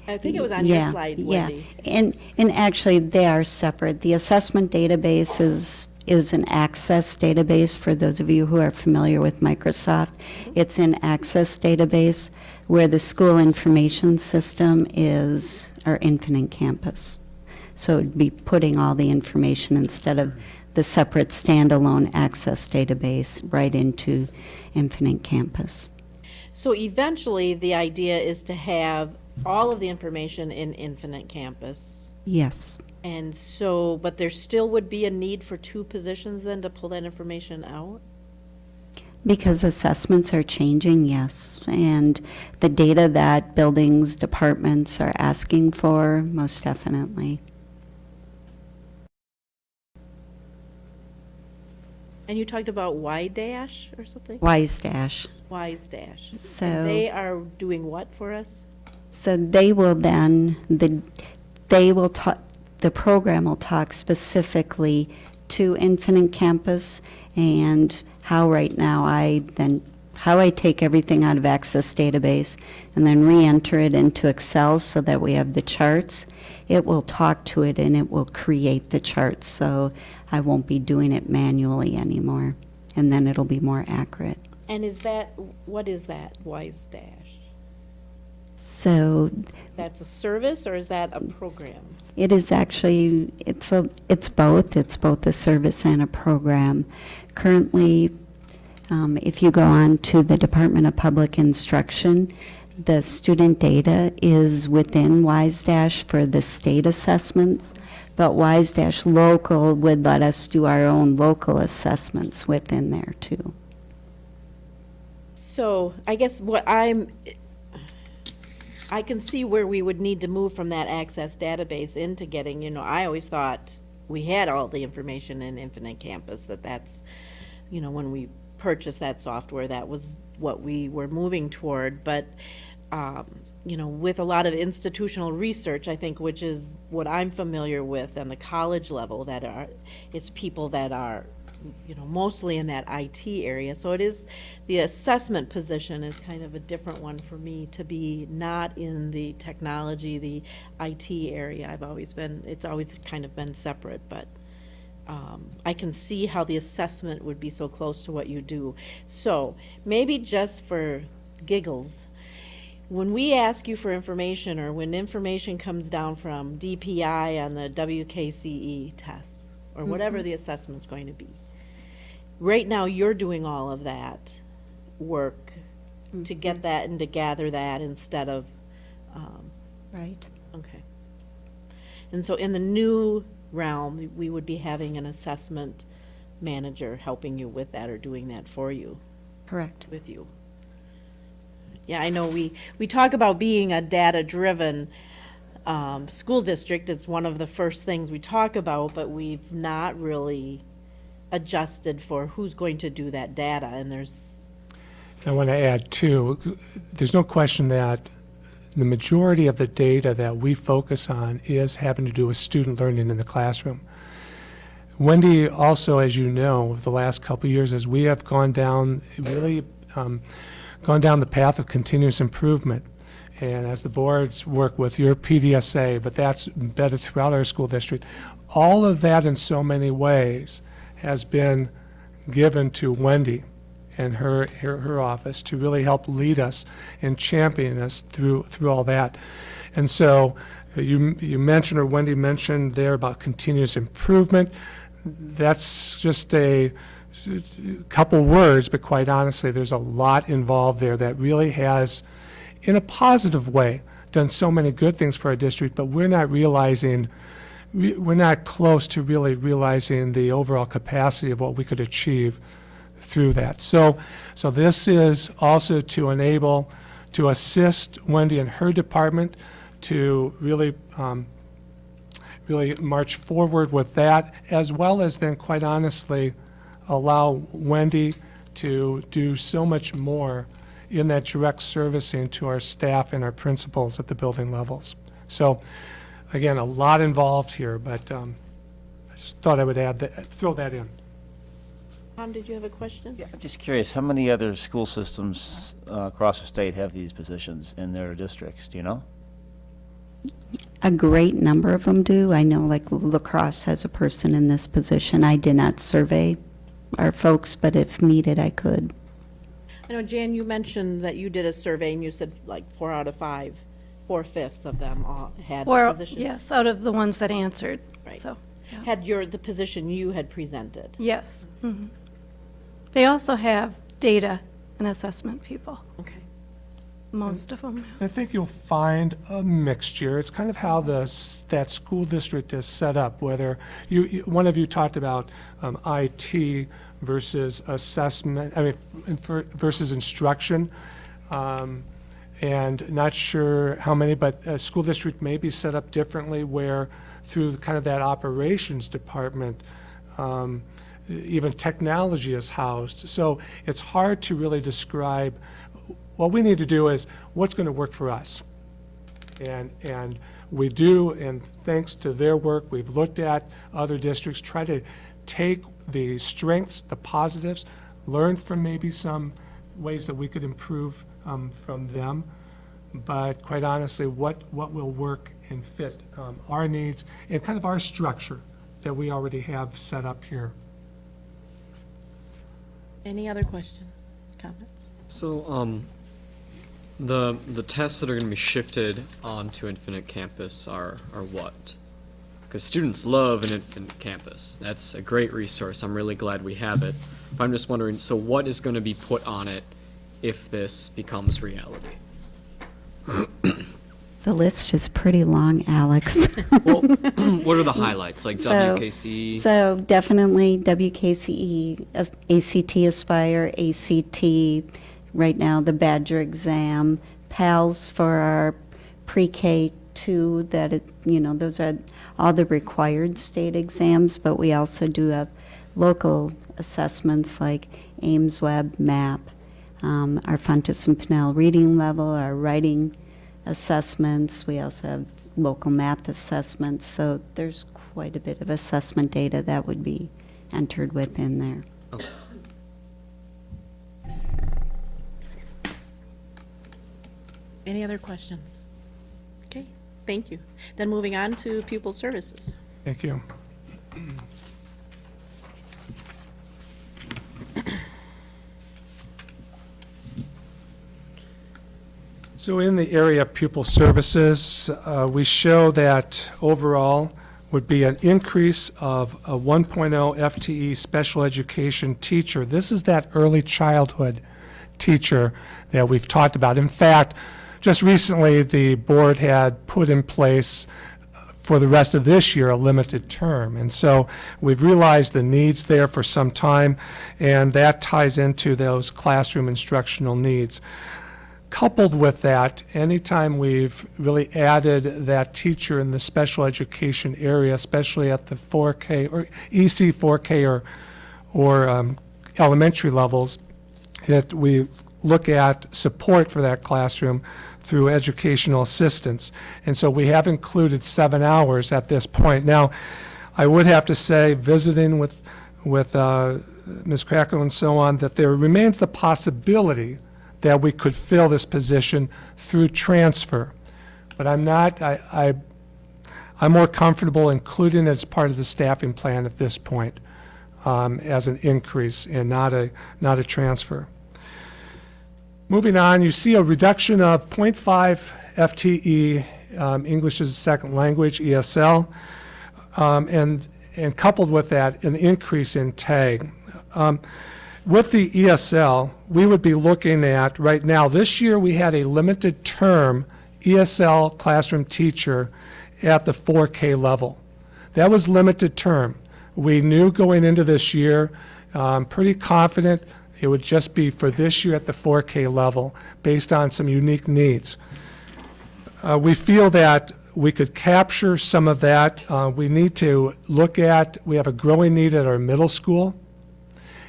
I think it was on your Yeah, slide, yeah. Wendy. And, and actually, they are separate. The assessment database is, is an Access database, for those of you who are familiar with Microsoft. Mm-hmm. It's an Access database, where the school information system is our Infinite Campus. So it'd be putting all the information instead of the separate standalone Access database right into Infinite Campus. So eventually, the idea is to have all of the information in Infinite Campus. Yes. And so, but there still would be a need for two positions then to pull that information out? Because assessments are changing, yes. And the data that buildings, departments are asking for, most definitely. And you talked about Y dash or something? WISEdash. Wise dash. So- And they are doing what for us? So they will then, the, they will talk, the program will talk specifically to Infinite Campus and how right now I then, how I take everything out of Access Database and then re-enter it into Excel so that we have the charts. It will talk to it and it will create the charts, so I won't be doing it manually anymore. And then it'll be more accurate. And is that, what is that WISEdash? So That's a service or is that a program? It is actually, it's a, it's both. It's both a service and a program. Currently, um, if you go on to the Department of Public Instruction, the student data is within WISEdash for the state assessments, but WISEdash local would let us do our own local assessments within there too. So I guess what I'm, I can see where we would need to move from that access database into getting, you know, I always thought we had all the information in Infinite Campus, that that's, you know, when we purchased that software, that was what we were moving toward, but, um, you know, with a lot of institutional research, I think, which is what I'm familiar with on the college level, that are, it's people that are, you know, mostly in that IT area. So it is, the assessment position is kind of a different one for me to be not in the technology, the IT area. I've always been, it's always kind of been separate, but um, I can see how the assessment would be so close to what you do. So maybe just for giggles, when we ask you for information or when information comes down from DPI on the WKCE tests or whatever the assessment's going to be, right now you're doing all of that work to get that and to gather that instead of, um, Right. okay. And so in the new realm, we would be having an assessment manager helping you with that or doing that for you Correct. with you. Yeah, I know we, we talk about being a data-driven um, school district. It's one of the first things we talk about, but we've not really adjusted for who's going to do that data, and there's, I want to add too, there's no question that the majority of the data that we focus on is having to do with student learning in the classroom. Wendy, also, as you know, the last couple years, as we have gone down, really um, gone down the path of continuous improvement, and as the boards work with your PDSA, but that's embedded throughout our school district, all of that in so many ways has been given to Wendy and her, her, her office to really help lead us and champion us through, through all that. And so uh, you, you mentioned, or Wendy mentioned there about continuous improvement. That's just a couple words, but quite honestly, there's a lot involved there that really has, in a positive way, done so many good things for our district, but we're not realizing, we- we're not close to really realizing the overall capacity of what we could achieve through that. So, so this is also to enable, to assist Wendy and her department to really, um, really march forward with that, as well as then, quite honestly, allow Wendy to do so much more in that direct servicing to our staff and our principals at the building levels. So, again, a lot involved here, but um, I just thought I would add that, throw that in. Tom, did you have a question? Yeah, I'm just curious, how many other school systems uh, across the state have these positions in their districts, do you know? A great number of them do. I know like La Crosse has a person in this position. I did not survey our folks, but if needed, I could. I know, Jan, you mentioned that you did a survey and you said like four out of five, four-fifths of them all had the Or, position. yes, out of the ones that answered, Right. so, Had your, the position you had presented. yes. mhm. They also have data and assessment people. Okay. most of them. I think you'll find a mixture. It's kind of how the, s- that school district is set up, whether, you, you- one of you talked about um, IT versus assessment, I mean, f- ver- versus instruction. Um, And not sure how many, but a school district may be set up differently where through kind of that operations department, um, even technology is housed. So it's hard to really describe. What we need to do is, what's going to work for us? And, and we do, and thanks to their work, we've looked at other districts, try to take the strengths, the positives, learn from maybe some ways that we could improve um, from them. But quite honestly, what, what will work and fit um, our needs and kind of our structure that we already have set up here. Any other questions, comments? So, um, the, the tests that are gonna be shifted onto Infinite Campus are, are what? Because students love an Infinite Campus. That's a great resource. I'm really glad we have it. But I'm just wondering, so what is gonna be put on it if this becomes reality? The list is pretty long, Alex. Well, what are the highlights, like So- WKC? So definitely WKCE, ACT Aspire, ACT, right now the Badger exam, PALS for our pre-K two, that it, you know, those are all the required state exams, but we also do have local assessments like AIMSweb, MAP, um, our Fountas and Pinnell reading level, our writing assessments. We also have local math assessments, so there's quite a bit of assessment data that would be entered within there. Okay. Any other questions? Okay, thank you. Then moving on to pupil services. Thank you. So in the area of pupil services, uh, we show that overall would be an increase of a 1.0 FTE special education teacher. This is that early childhood teacher that we've talked about. In fact, just recently, the board had put in place for the rest of this year a limited term. And so we've realized the needs there for some time, and that ties into those classroom instructional needs. Coupled with that, anytime we've really added that teacher in the special education area, especially at the 4K or EC 4K or, or um, elementary levels, that we look at support for that classroom through educational assistance. And so we have included seven hours at this point. Now, I would have to say, visiting with, with uh, Ms. Krakow and so on, that there remains the possibility that we could fill this position through transfer. But I'm not, I, I, I'm more comfortable including it as part of the staffing plan at this point um, as an increase and not a, not a transfer. Moving on, you see a reduction of 0.5 FTE, um, English as a second language, ESL, um, and, and coupled with that, an increase in TAG. Um, with the ESL, we would be looking at, right now, this year we had a limited term ESL classroom teacher at the 4K level. That was limited term. We knew going into this year, um, pretty confident it would just be for this year at the 4K level, based on some unique needs. Uh, We feel that we could capture some of that. Uh, We need to look at, we have a growing need at our middle school.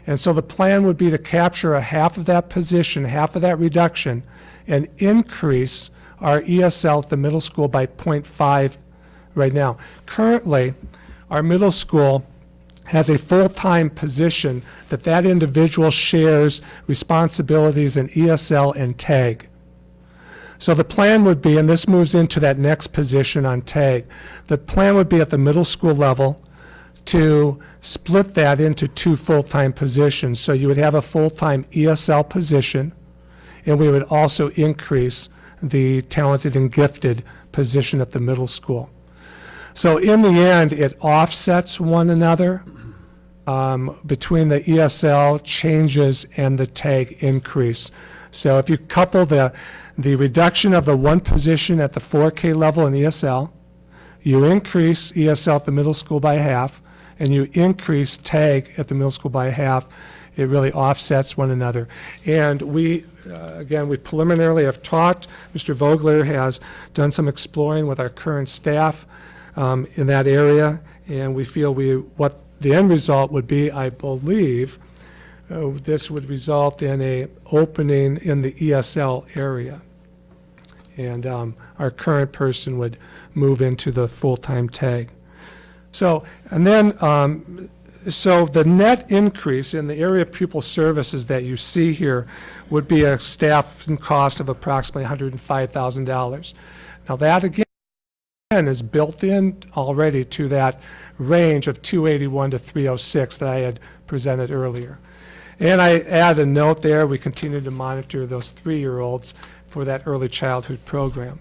And so the plan would be to capture a half of that position, half of that reduction, and increase our ESL at the middle school by 0.5 right now. Currently, our middle school has a full-time position that that individual shares responsibilities in ESL and TAG. So the plan would be, and this moves into that next position on TAG, the plan would be at the middle school level to split that into two full-time positions. So you would have a full-time ESL position, and we would also increase the talented and gifted position at the middle school. So in the end, it offsets one another, um, between the ESL changes and the tag increase. So if you couple the, the reduction of the one position at the 4K level in ESL, you increase ESL at the middle school by half, and you increase TAG at the middle school by half, it really offsets one another. And we, uh, again, we preliminarily have talked, Mr. Vogler has done some exploring with our current staff um, in that area, and we feel we, what the end result would be, I believe, uh, this would result in a opening in the ESL area. And um, our current person would move into the full-time tag. So, and then, um, so the net increase in the area of pupil services that you see here would be a staff cost of approximately $105,000. Now that again is built in already to that range of 281 to 306 that I had presented earlier. And I add a note there, we continue to monitor those three-year-olds for that early childhood program.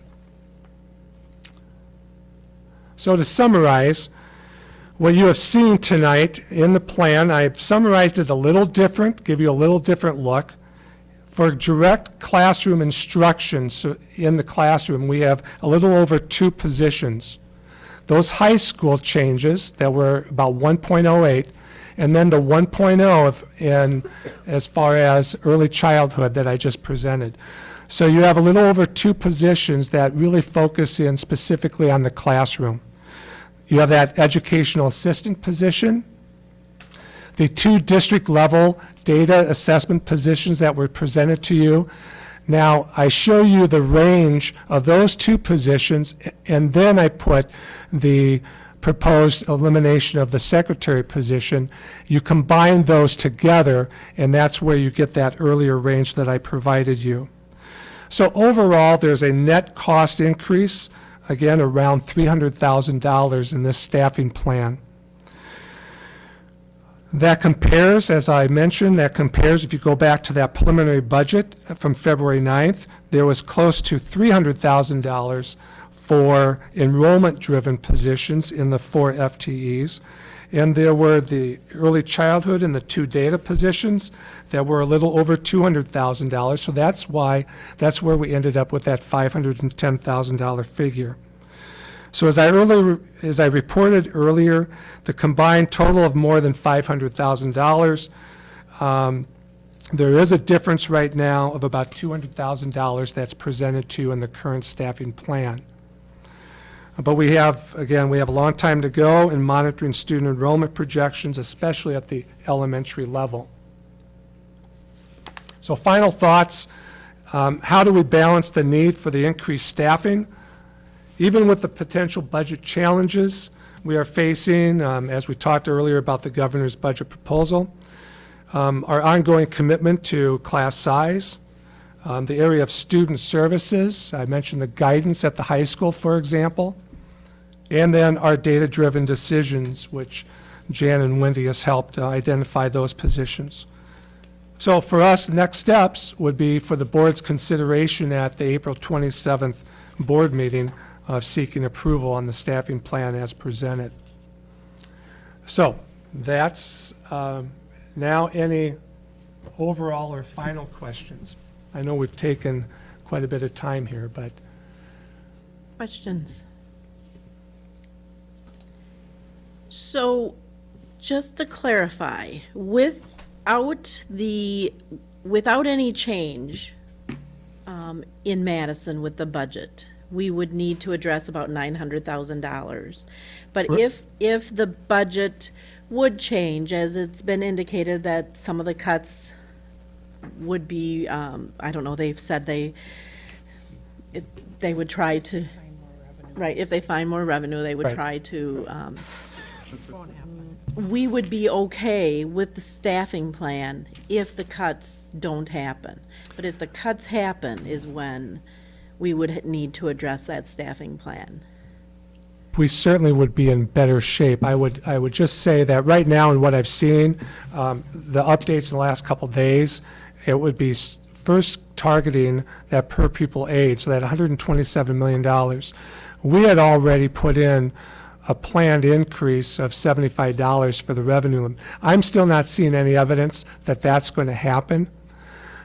So to summarize, what you have seen tonight in the plan, I've summarized it a little different, give you a little different look. For direct classroom instruction so in the classroom, we have a little over two positions. Those high school changes that were about 1.08, and then the 1.0 in as far as early childhood that I just presented. So you have a little over two positions that really focus in specifically on the classroom. You have that educational assistant position, the two district-level data assessment positions that were presented to you. Now, I show you the range of those two positions, and then I put the proposed elimination of the secretary position. You combine those together, and that's where you get that earlier range that I provided you. So overall, there's a net cost increase, again, around $300,000 in this staffing plan. That compares, as I mentioned, that compares, if you go back to that preliminary budget from February 9th, there was close to $300,000 for enrollment-driven positions in the four FTEs. And there were the early childhood and the two data positions that were a little over $200,000. So that's why, that's where we ended up with that $510,000 figure. So as I as I reported earlier, the combined total of more than $500,000, um, there is a difference right now of about $200,000 that's presented to you in the current staffing plan. But we have, again, we have a long time to go in monitoring student enrollment projections, especially at the elementary level. So final thoughts, um, how do we balance the need for the increased staffing? Even with the potential budget challenges we are facing, um, as we talked earlier about the governor's budget proposal, um, our ongoing commitment to class size, um, the area of student services, I mentioned the guidance at the high school, for example, and then our data-driven decisions, which Jan and Wendy has helped uh, identify those positions. So for us, next steps would be for the board's consideration at the April 27th board meeting of seeking approval on the staffing plan as presented. So that's um, now any overall or final questions. I know we've taken quite a bit of time here, but Questions? So, just to clarify, without the, without any change um, in Madison with the budget, we would need to address about nine hundred thousand dollars. But if, if the budget would change, as it's been indicated that some of the cuts would be, um, I don't know, they've said they, it- they would try to, right, if they find more revenue, they would Right. try to, um, we would be okay with the staffing plan if the cuts don't happen. But if the cuts happen is when we would h- need to address that staffing plan. we certainly would be in better shape. I would, I would just say that right now, in what I've seen, um, the updates in the last couple of days, it would be first targeting that per pupil aid, so that $127 million. We had already put in a planned increase of $75 for the revenue. I'm still not seeing any evidence that that's going to happen.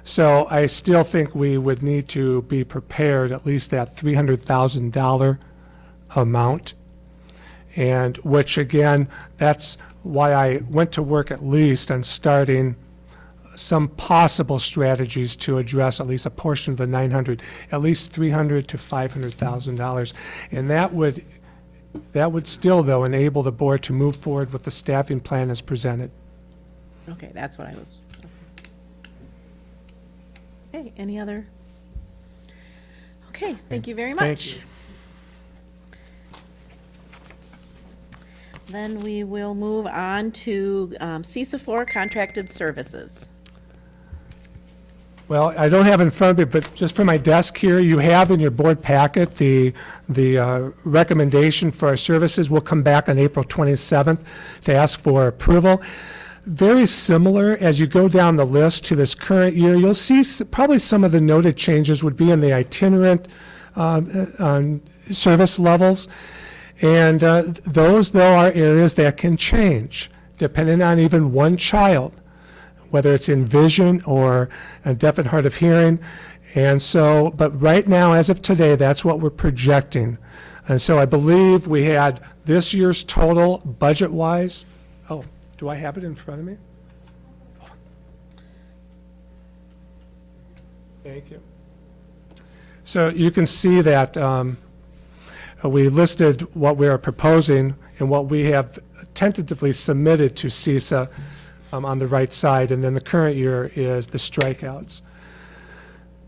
So I still think we would need to be prepared, at least that $300,000 amount. And which, again, that's why I went to work at least on starting some possible strategies to address at least a portion of the 900, at least 300 to $500,000. And that would, that would still, though, enable the board to move forward with the staffing plan as presented. Okay, that's what I was. Okay, any other? Okay, thank you very much. Thank you. Then we will move on to um, CESA four contracted services. Well, I don't have in front of me, but just from my desk here, you have in your board packet the, the uh, recommendation for our services. We'll come back on April 27th to ask for approval. Very similar, as you go down the list to this current year, you'll see probably some of the noted changes would be in the itinerant um, uh, service levels. And uh, those, though, are areas that can change, depending on even one child whether it's in vision or deaf and hard of hearing. And so, but right now, as of today, that's what we're projecting. And so I believe we had this year's total budget-wise, oh, do I have it in front of me? Thank you. So you can see that um, we listed what we are proposing and what we have tentatively submitted to CESA um, on the right side, and then the current year is the strikeouts.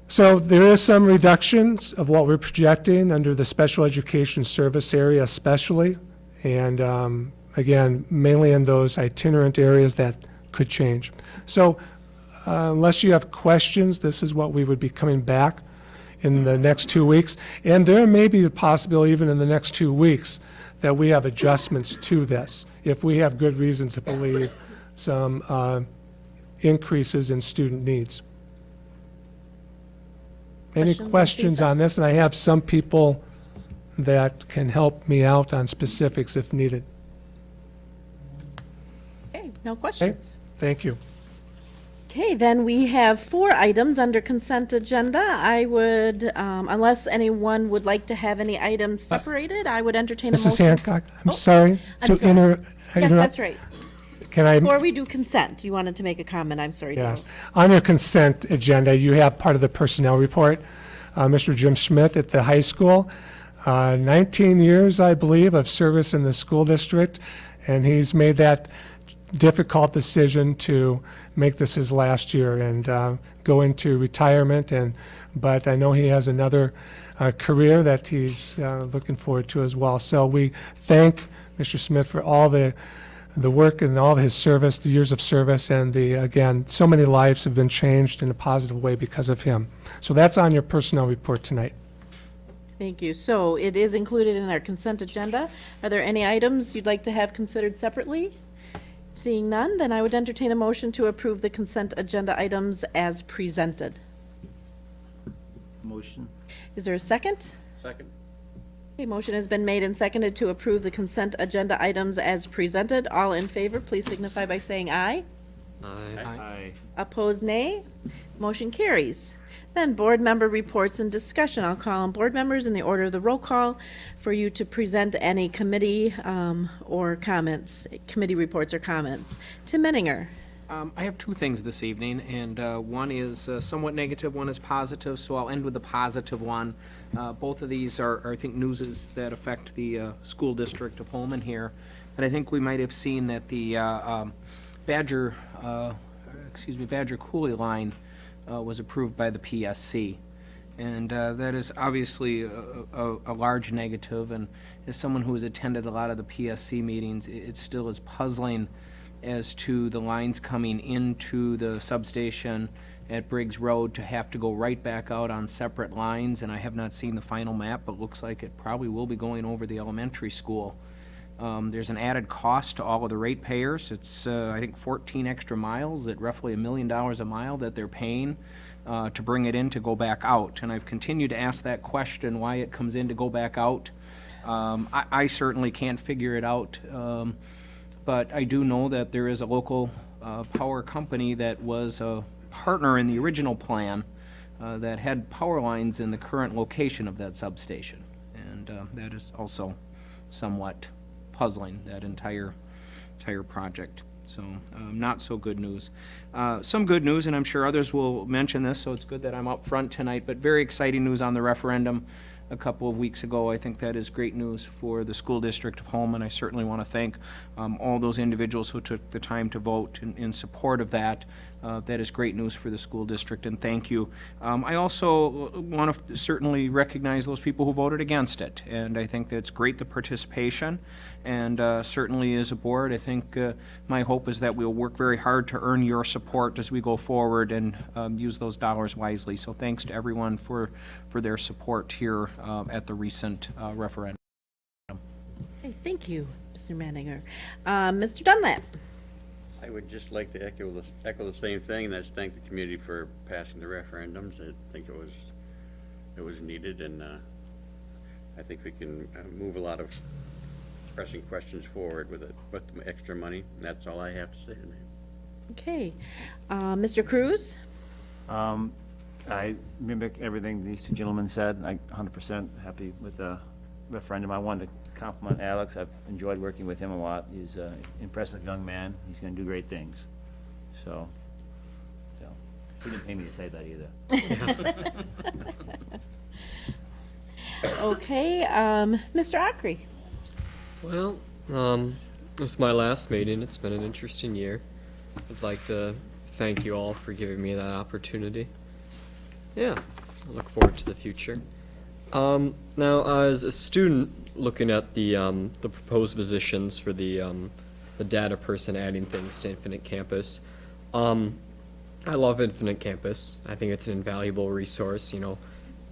So there is some reductions of what we're projecting under the special education service area especially, and um, again, mainly in those itinerant areas that could change. So uh, unless you have questions, this is what we would be coming back in the next two weeks. And there may be the possibility, even in the next two weeks, that we have adjustments to this, if we have good reason to believe some uh, increases in student needs. Any Questions on questions on this? And I have some people that can help me out on specifics if needed. Okay, no questions. Okay, Thank you. Okay, then we have four items under consent agenda. I would, um, unless anyone would like to have any items separated, I would entertain a motion. Mrs. Hancock, I'm Oh, sorry I'm to sorry. inter- Yes, interrupt. that's right. Can I? Before we do consent, you wanted to make a comment, I'm sorry. Yes. On your consent agenda, you have part of the personnel report. Uh, Mr. Jim Schmidt at the high school, uh, 19 years, I believe, of service in the school district, and he's made that difficult decision to make this his last year and uh, go into retirement. And but I know he has another uh, career that he's uh, looking forward to as well. So we thank Mr. Smith for all the the work and all of his service, the years of service, and the again, so many lives have been changed in a positive way because of him. So that's on your personnel report tonight. Thank you. So it is included in our consent agenda. Are there any items you'd like to have considered separately? Seeing none, then I would entertain a motion to approve the consent agenda items as presented. Motion? Is there a second? Second. A motion has been made and seconded to approve the consent agenda items as presented. All in favor, please signify by saying aye. Aye. Aye. Opposed, nay. Motion carries. Then board member reports and discussion. I'll call on board members in the order of the roll call for you to present any committee um, or comments, committee reports or comments. Tim Menninger. Um, I have two things this evening, and uh, one is uh, somewhat negative, one is positive, so I'll end with the positive one. Uh, Both of these are, are, I think, newses that affect the uh, school district of Holmen here. And I think we might have seen that the uh, um, Badger, uh, excuse me, Badger Coulee line uh, was approved by the PSC. And that is obviously a, a, a large negative, and as someone who has attended a lot of the PSC meetings, it, it still is puzzling as to the lines coming into the substation at Briggs Road to have to go right back out on separate lines, and I have not seen the final map, but looks like it probably will be going over the elementary school. Um, there's an added cost to all of the ratepayers. It's, uh, I think, 14 extra miles at roughly a million dollars a mile that they're paying uh, to bring it in to go back out. And I've continued to ask that question, why it comes in to go back out. Um, I, I certainly can't figure it out, um, but I do know that there is a local uh, power company that was a partner in the original plan uh, that had power lines in the current location of that substation. And uh, that is also somewhat puzzling, that entire, entire project. So, um, not so good news. Uh, Some good news, and I'm sure others will mention this, so it's good that I'm up front tonight, but very exciting news on the referendum a couple of weeks ago. I think that is great news for the school district of Holmen. I certainly want to thank um, all those individuals who took the time to vote in, in support of that. Uh, That is great news for the school district, and thank you. Um, I also want to certainly recognize those people who voted against it, and I think that's great, the participation, and uh, certainly as a board, I think uh, my hope is that we'll work very hard to earn your support as we go forward and um, use those dollars wisely. So thanks to everyone for, for their support here uh, at the recent uh, referendum. Okay, Thank you, Mr. Manninger. Um, Mr. Dunlap? I would just like to echo the, echo the same thing, and that's thank the community for passing the referendums. I think it was, it was needed, and, uh, I think we can uh, move a lot of pressing questions forward with it, with the extra money. And that's all I have to say tonight. Okay. Uh, Mr. Cruz? Um, I mimic everything these two gentlemen said. I 100% happy with the referendum. I wanted to compliment Alex. I've enjoyed working with him a lot. He's an impressive young man. He's going to do great things. So, so, he didn't pay me to say that either. Okay, um, Mr. Ockery? Well, um, this is my last meeting. It's been an interesting year. I'd like to thank you all for giving me that opportunity. Yeah, I look forward to the future. Um, now, as a student looking at the um, the proposed positions for the um, the data person adding things to Infinite Campus, um, I love Infinite Campus. I think it's an invaluable resource. You know,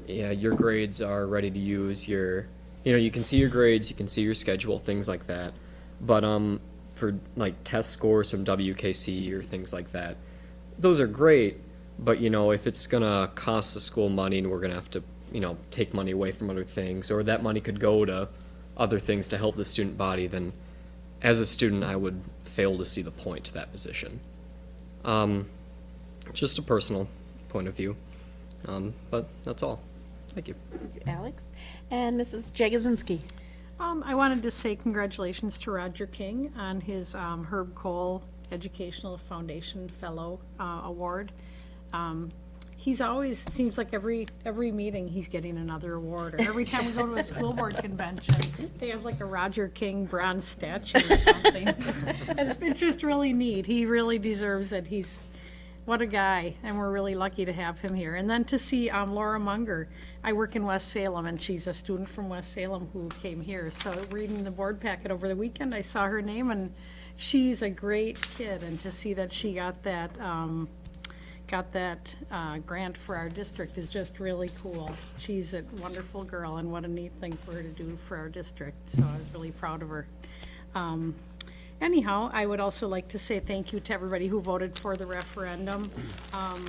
yeah, your grades are ready to use. Your, you know, you can see your grades, you can see your schedule, things like that. But um, for like test scores from WKC or things like that, those are great. But you know, if it's gonna cost the school money and we're gonna have to, you know, take money away from other things, or that money could go to other things to help the student body, then as a student, I would fail to see the point to that position. Um, just a personal point of view. Um, but that's all. Thank you. Alex? And Mrs. Jagosinski? Um, I wanted to say congratulations to Roger King on his um, Herb Kohl Educational Foundation Fellow uh, Award. Um, he's always, it seems like every, every meeting, he's getting another award, or every time we go to a school board convention, they have like a Roger King bronze statue or something. It's, it's just really neat. He really deserves it. He's, what a guy, and we're really lucky to have him here. And then to see um, Laura Munger. I work in West Salem, and she's a student from West Salem who came here. So reading the board packet over the weekend, I saw her name, and she's a great kid. And to see that she got that, um, got that uh, grant for our district is just really cool. She's a wonderful girl, and what a neat thing for her to do for our district. So I was really proud of her. Um, Anyhow, I would also like to say thank you to everybody who voted for the referendum. Um,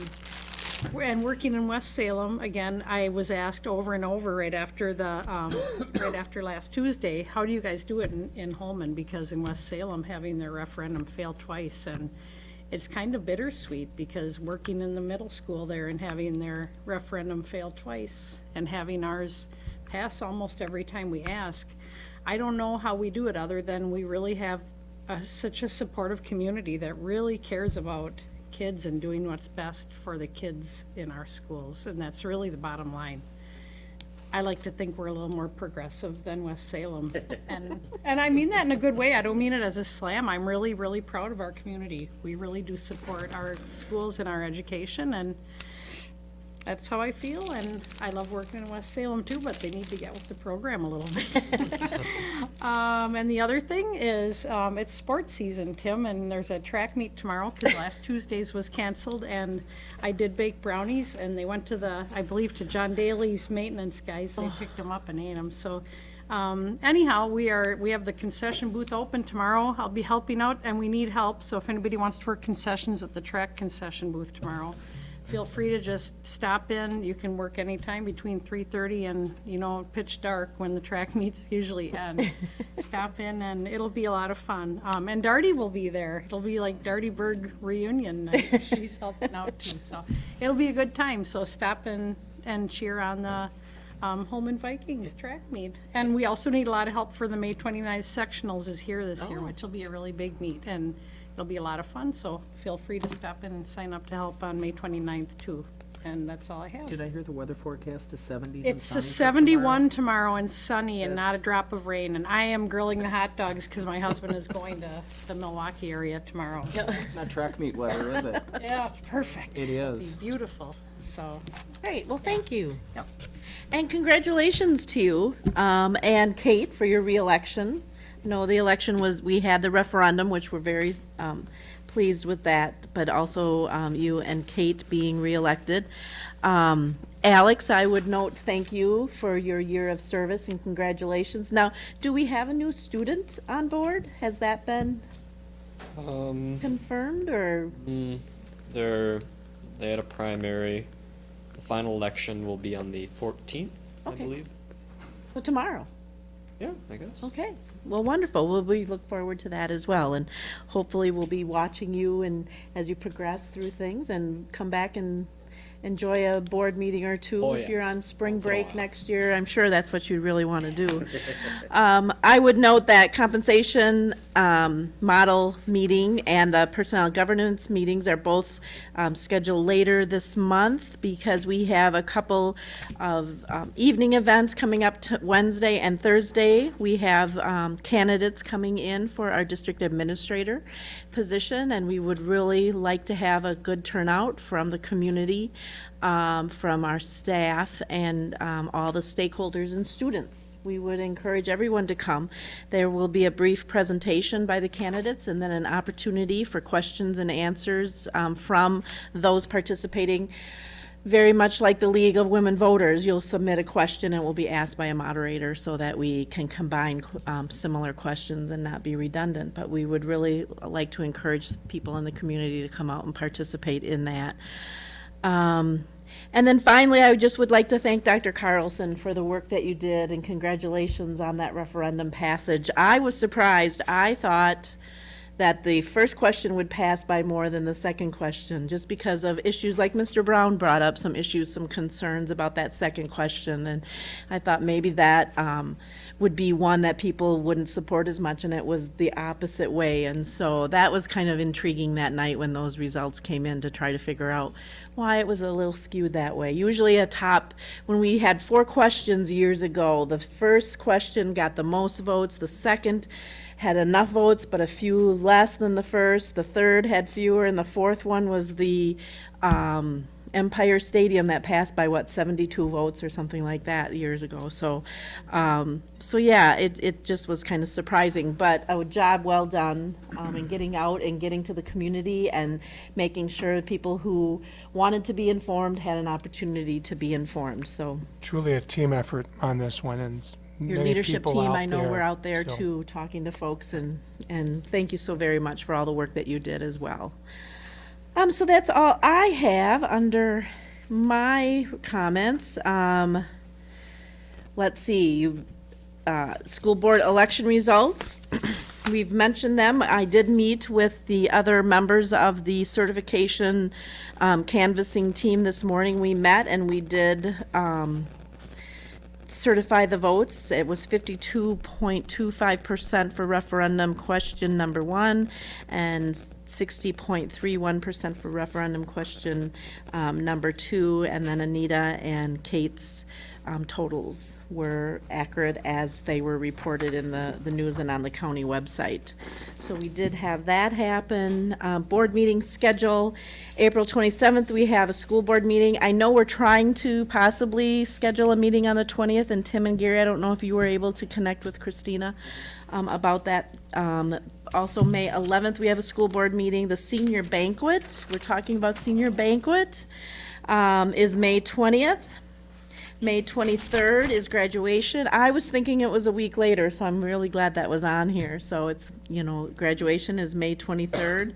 And working in West Salem, again, I was asked over and over right after the, um, right after last Tuesday, how do you guys do it in, in Holmen? Because in West Salem, having their referendum fail twice, and it's kind of bittersweet, because working in the middle school there and having their referendum fail twice, and having ours pass almost every time we ask, I don't know how we do it, other than we really have a- such a supportive community that really cares about kids and doing what's best for the kids in our schools, and that's really the bottom line. I like to think we're a little more progressive than West Salem, and, and I mean that in a good way, I don't mean it as a slam, I'm really, really proud of our community. We really do support our schools and our education, and that's how I feel, and I love working in West Salem too, but they need to get with the program a little bit. Um, and the other thing is, um, it's sports season, Tim, and there's a track meet tomorrow, because last Tuesday's was canceled, and I did bake brownies, and they went to the, I believe, to John Daly's maintenance guys, they picked them up and ate them, so, um, anyhow, we are, we have the concession booth open tomorrow, I'll be helping out, and we need help, so if anybody wants to work concessions at the track concession booth tomorrow, feel free to just stop in. You can work anytime between 3:30 and, you know, pitch dark when the track meets usually end. Stop in and it'll be a lot of fun. Um, and Darty will be there. It'll be like Darty Berg reunion night. She's helping out too, so it'll be a good time. So stop in and cheer on the um, Holmen Vikings track meet. And we also need a lot of help for the May 29th sectionals is here this year, which will be a really big meet. And it'll be a lot of fun, so feel free to stop in and sign up to help on May 29th too. And that's all I have. Did I hear the weather forecast is seventies and It's a sunny for tomorrow? 71 tomorrow and sunny and not a That's- drop of rain. And I am grilling the hot dogs because my husband is going to the Milwaukee area tomorrow. It's not track meet weather, is it? Yeah, it's perfect. It is. It'll be Beautiful, so. Great, well, thank you. Yep. And congratulations to you um, and Kate for your reelection. No, the election was, we had the referendum, which we're very um, pleased with that, but also um, you and Kate being reelected. Um, Alex, I would note, thank you for your year of service and congratulations. Now, do we have a new student on board? Has that been Um, confirmed, or? mm, they're, they had a primary. The final election will be on the fourteenth, I Okay. believe. So tomorrow? Yeah, I guess. Okay, well, wonderful. Well, we look forward to that as well, and hopefully we'll be watching you and as you progress through things and come back and enjoy a board meeting or two. Oh, If yeah. you're on spring Once in a break next year, I'm sure that's what you'd really want to do. Um, I would note that compensation, um, model meeting and the personnel governance meetings are both, um, scheduled later this month because we have a couple of, um, evening events coming up to Wednesday and Thursday. We have, um, candidates coming in for our district administrator position, and we would really like to have a good turnout from the community, um, from our staff, and um, all the stakeholders and students. We would encourage everyone to come. There will be a brief presentation by the candidates, and then an opportunity for questions and answers um, from those participating. Very much like the League of Women Voters, you'll submit a question and it will be asked by a moderator so that we can combine um, similar questions and not be redundant. But we would really like to encourage people in the community to come out and participate in that. Um, And then finally, I just would like to thank Dr. Carlson for the work that you did and congratulations on that referendum passage. I was surprised. I thought that the first question would pass by more than the second question, just because of issues like Mr. Brown brought up, some issues, some concerns about that second question. And I thought maybe that um, would be one that people wouldn't support as much, and it was the opposite way. And so that was kind of intriguing that night when those results came in to try to figure out why it was a little skewed that way. Usually a top, when we had four questions years ago, the first question got the most votes, the second had enough votes, but a few less than the first, the third had fewer, and the fourth one was the um, Empire Stadium that passed by, what, 72 votes or something like that years ago. So, um, so yeah, it, it just was kind of surprising, but a job well done um, in getting out and getting to the community and making sure people who wanted to be informed had an opportunity to be informed. So Truly a team effort on this one, and your leadership team, I know there, we're out there so- too, talking to folks, and, and thank you so very much for all the work that you did as well. Um, so that's all I have under my comments. Um, let's see, you, uh, school board election results. We've mentioned them. I did meet with the other members of the certification um, canvassing team this morning. We met and we did, um, certify the votes. It was fifty-two point two five percent for referendum question number one and sixty point three one percent for referendum question um, number two. And then Anita and Kate's um, totals were accurate as they were reported in the, the news and on the county website. So we did have that happen. Um, board meeting schedule, April twenty-seventh, we have a school board meeting. I know we're trying to possibly schedule a meeting on the twentieth, and Tim and Gary, I don't know if you were able to connect with Christina um, about that. Um, also, May eleventh, we have a school board meeting. The senior banquet, we're talking about senior banquet, um, is May twentieth. May 23rd is graduation. I was thinking it was a week later, so I'm really glad that was on here. So it's, you know, graduation is May 23rd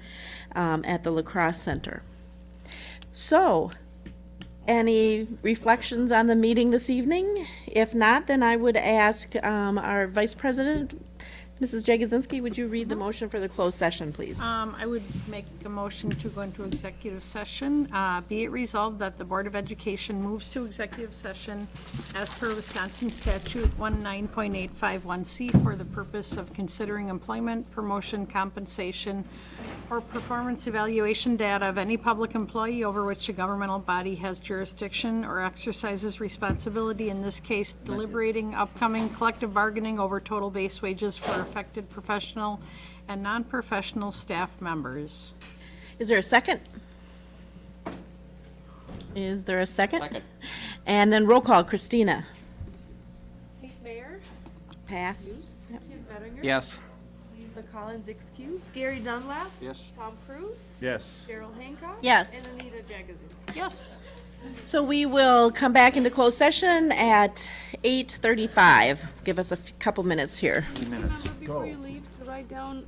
um, at the La Crosse Center. So, any reflections on the meeting this evening? If not, then I would ask um, our Vice President, Mrs. Jagosinski, would you read the motion for the closed session, please? Um, I would make a motion to go into executive session. Uh, Be it resolved that the Board of Education moves to executive session as per Wisconsin statute 19.851C for the purpose of considering employment, promotion, compensation, or performance evaluation data of any public employee over which a governmental body has jurisdiction or exercises responsibility, in this case deliberating upcoming collective bargaining over total base wages for affected professional and non-professional staff members. Is there a second? Is there a second? Second. And then roll call, Christina. Keith Mayer, Pass. Tim Ettinger. Yes. Lisa Collins excused, Gary Dunlap, Yes. Tom Cruz, Yes. Cheryl Hancock. Yes. And Anita Jagosinski. Yes. So we will come back into closed session at 8:35. Give us a couple minutes here. Minutes. Before you leave, to write down